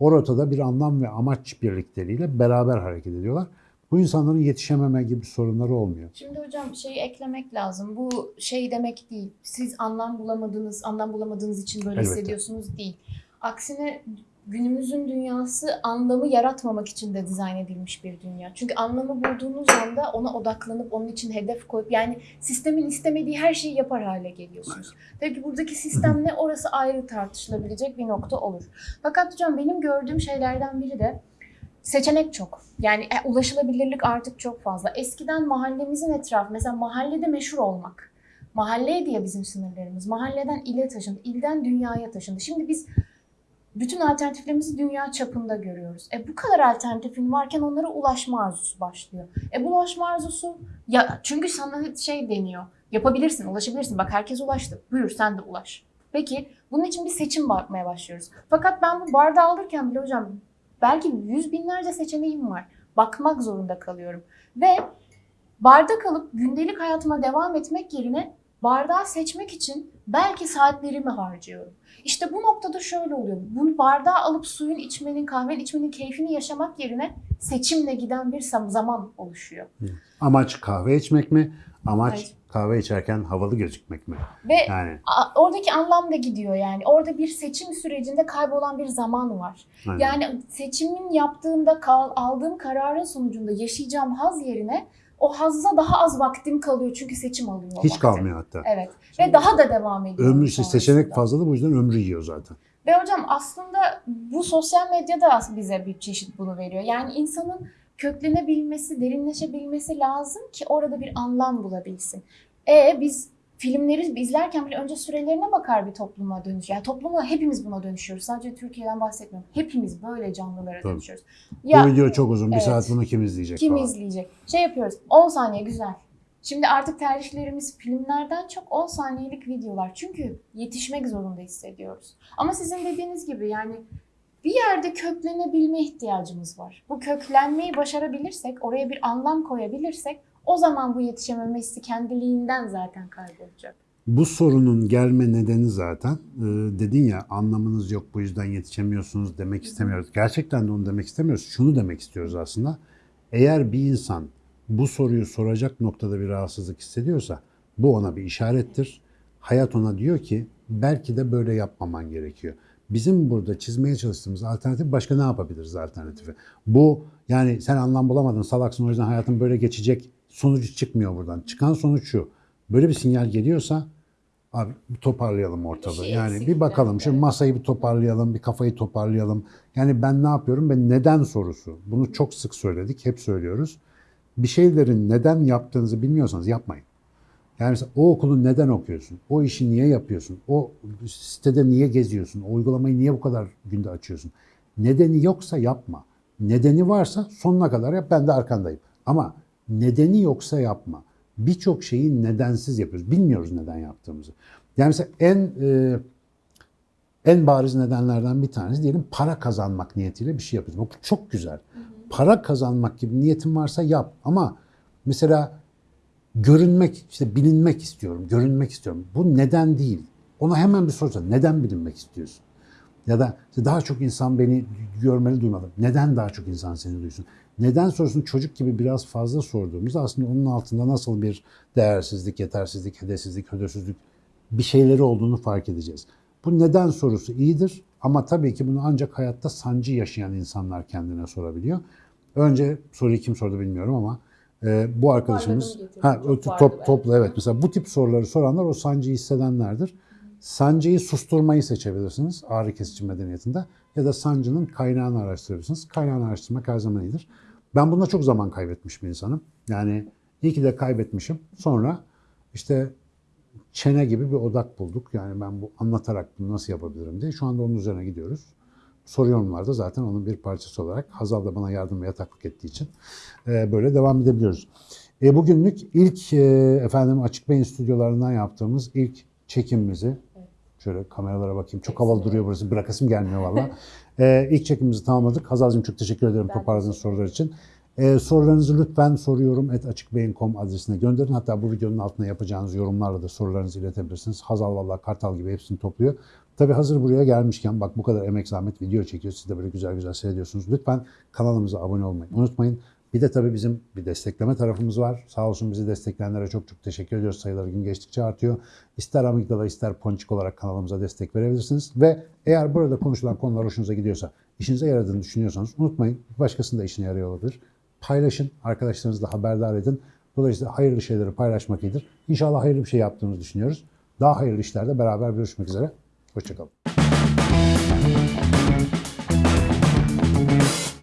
O rotada bir anlam ve amaç birlikteliğiyle beraber hareket ediyorlar. Bu insanların yetişememe gibi sorunları olmuyor. Şimdi hocam şeyi eklemek lazım. Bu şey demek değil. Siz anlam bulamadınız, anlam bulamadığınız için böyle Elbette. hissediyorsunuz değil. Aksine günümüzün dünyası anlamı yaratmamak için de dizayn edilmiş bir dünya. Çünkü anlamı bulduğunuz anda ona odaklanıp onun için hedef koyup yani sistemin istemediği her şeyi yapar hale geliyorsunuz. Tabii ki buradaki sistem ne orası ayrı tartışılabilecek bir nokta olur. Fakat hocam benim gördüğüm şeylerden biri de seçenek çok. Yani e, ulaşılabilirlik artık çok fazla. Eskiden mahallemizin etrafı, mesela mahallede meşhur olmak. Mahalleydi ya bizim sınırlarımız. Mahalleden ile taşındı, ilden dünyaya taşındı. Şimdi biz bütün alternatiflerimizi dünya çapında görüyoruz. E bu kadar alternatifin varken onlara ulaşma arzusu başlıyor. E bu ulaşma arzusu ya çünkü sana şey deniyor. Yapabilirsin, ulaşabilirsin. Bak herkes ulaştı. Buyur sen de ulaş. Peki bunun için bir seçim bakmaya başlıyoruz. Fakat ben bu bardağı alırken bile hocam belki yüz binlerce seçeneğim var. Bakmak zorunda kalıyorum. Ve barda kalıp gündelik hayatıma devam etmek yerine bardağı seçmek için belki saatlerimi harcıyorum. İşte bu noktada şöyle oluyor. Bunu bardağı alıp suyun içmenin, kahvenin içmenin keyfini yaşamak yerine seçimle giden bir zaman oluşuyor. Amaç kahve içmek mi? Amaç Evet. kahve içerken havalı gözükmek mi? Ve Yani oradaki anlam da gidiyor yani. Orada bir seçim sürecinde kaybolan bir zaman var. aynen. Yani seçimin yaptığımda aldığım kararın sonucunda yaşayacağım haz yerine o hazza daha az vaktim kalıyor çünkü seçim alıyor. hiç vakti. kalmıyor hatta. Evet. Ve daha da devam ediyor. Ömrü işte seçenek fazla da bu yüzden ömrü yiyor zaten. Ve hocam aslında bu sosyal medya da bize bir çeşit bunu veriyor. Yani insanın köklenebilmesi, derinleşebilmesi lazım ki orada bir anlam bulabilsin. E biz filmleri izlerken bile önce sürelerine bakar bir topluma dönüş. Yani topluma hepimiz buna dönüşüyoruz. Sadece Türkiye'den bahsetmiyorum. Hepimiz böyle canlılara Tabii. dönüşüyoruz. bu video çok uzun. Bir evet. saat bunu kim izleyecek Kim falan. izleyecek? Şey yapıyoruz. 10 saniye güzel. Şimdi artık tercihlerimiz filmlerden çok 10 saniyelik videolar. Çünkü yetişmek zorunda hissediyoruz. Ama sizin dediğiniz gibi yani bir yerde köklenebilme ihtiyacımız var. Bu köklenmeyi başarabilirsek, oraya bir anlam koyabilirsek o zaman bu yetişememe hissi kendiliğinden zaten kaybolacak. Bu sorunun gelme nedeni zaten e, dedin ya anlamınız yok bu yüzden yetişemiyorsunuz demek istemiyoruz. Gerçekten de onu demek istemiyoruz. Şunu demek istiyoruz aslında. Eğer bir insan bu soruyu soracak noktada bir rahatsızlık hissediyorsa bu ona bir işarettir. hayat ona diyor ki belki de böyle yapmaman gerekiyor. Bizim burada çizmeye çalıştığımız alternatif başka ne yapabiliriz alternatifi? Bu yani sen anlam bulamadın salaksın o yüzden hayatın böyle geçecek sonucu çıkmıyor buradan. Çıkan sonuç şu. Böyle bir sinyal geliyorsa abi bir toparlayalım ortalığı. şey yani bir bakalım. Şimdi masayı bir toparlayalım, bir kafayı toparlayalım. Yani ben ne yapıyorum? Ben neden sorusu. Bunu çok sık söyledik, hep söylüyoruz. Bir şeylerin neden yaptığınızı bilmiyorsanız yapmayın. Yani mesela o okulu neden okuyorsun? O işi niye yapıyorsun? O sitede niye geziyorsun? O uygulamayı niye bu kadar günde açıyorsun? Nedeni yoksa yapma. Nedeni varsa sonuna kadar yap ben de arkandayım. Ama nedeni yoksa yapma. Birçok şeyi nedensiz yapıyoruz. Bilmiyoruz neden yaptığımızı. Yani mesela en e, en bariz nedenlerden bir tanesi diyelim para kazanmak niyetiyle bir şey yapıyorsun. Bu çok güzel. Para kazanmak gibi niyetin varsa yap. Ama mesela görünmek, işte bilinmek istiyorum, görünmek istiyorum. Bu neden değil. Ona hemen bir sorsa neden bilinmek istiyorsun? Ya da işte daha çok insan beni görmeli duymalı. Neden daha çok insan seni duysun? Neden sorusunu çocuk gibi biraz fazla sorduğumuzda aslında onun altında nasıl bir değersizlik, yetersizlik, hedefsizlik, hödörsüzlük bir şeyleri olduğunu fark edeceğiz. Bu neden sorusu iyidir ama tabii ki bunu ancak hayatta sancı yaşayan insanlar kendine sorabiliyor. Önce soruyu kim sordu bilmiyorum ama e, bu arkadaşımız ha, top, topla evet mesela bu tip soruları soranlar o sancıyı hissedenlerdir. Sancıyı susturmayı seçebilirsiniz ağrı kesici medeniyetinde ya da sancının kaynağını araştırırsınız. Kaynağını araştırmak her zaman iyidir. Ben bunda çok zaman kaybetmiş bir insanım. Yani iyi ki de kaybetmişim. Sonra işte çene gibi bir odak bulduk. Yani ben bu anlatarak bunu nasıl yapabilirim diye. Şu anda onun üzerine gidiyoruz. Soru yorumlarda zaten onun bir parçası olarak Hazal da bana yardım ve yataklık ettiği için e, böyle devam edebiliyoruz. E, bugünlük ilk e, efendim Açık Beyin stüdyolarından yaptığımız ilk çekimimizi şöyle kameralara bakayım. Çok havalı duruyor burası. Bırakasım gelmiyor valla. e, ilk çekimimizi tamamladık. Hazal'cığım çok teşekkür ederim toparladığınız sorular için. E, sorularınızı lütfen soruyorum et açıkbeyin.com adresine gönderin. Hatta bu videonun altına yapacağınız yorumlarla da sorularınızı iletebilirsiniz. Hazal valla kartal gibi hepsini topluyor. Tabii hazır buraya gelmişken bak bu kadar emek zahmet video çekiyor. Siz de böyle güzel güzel seyrediyorsunuz. Lütfen kanalımıza abone olmayı unutmayın. Bir de tabii bizim bir destekleme tarafımız var. Sağ olsun bizi destekleyenlere çok çok teşekkür ediyoruz. Sayıları gün geçtikçe artıyor. İster amigdala ister ponçik olarak kanalımıza destek verebilirsiniz. Ve eğer burada konuşulan konular hoşunuza gidiyorsa, işinize yaradığını düşünüyorsanız unutmayın. Başkasının da işine yarıyor olabilir. Paylaşın, arkadaşlarınızla haberdar edin. Dolayısıyla hayırlı şeyleri paylaşmak iyidir. İnşallah hayırlı bir şey yaptığınızı düşünüyoruz. Daha hayırlı işlerde beraber görüşmek üzere. Hoşçakalın.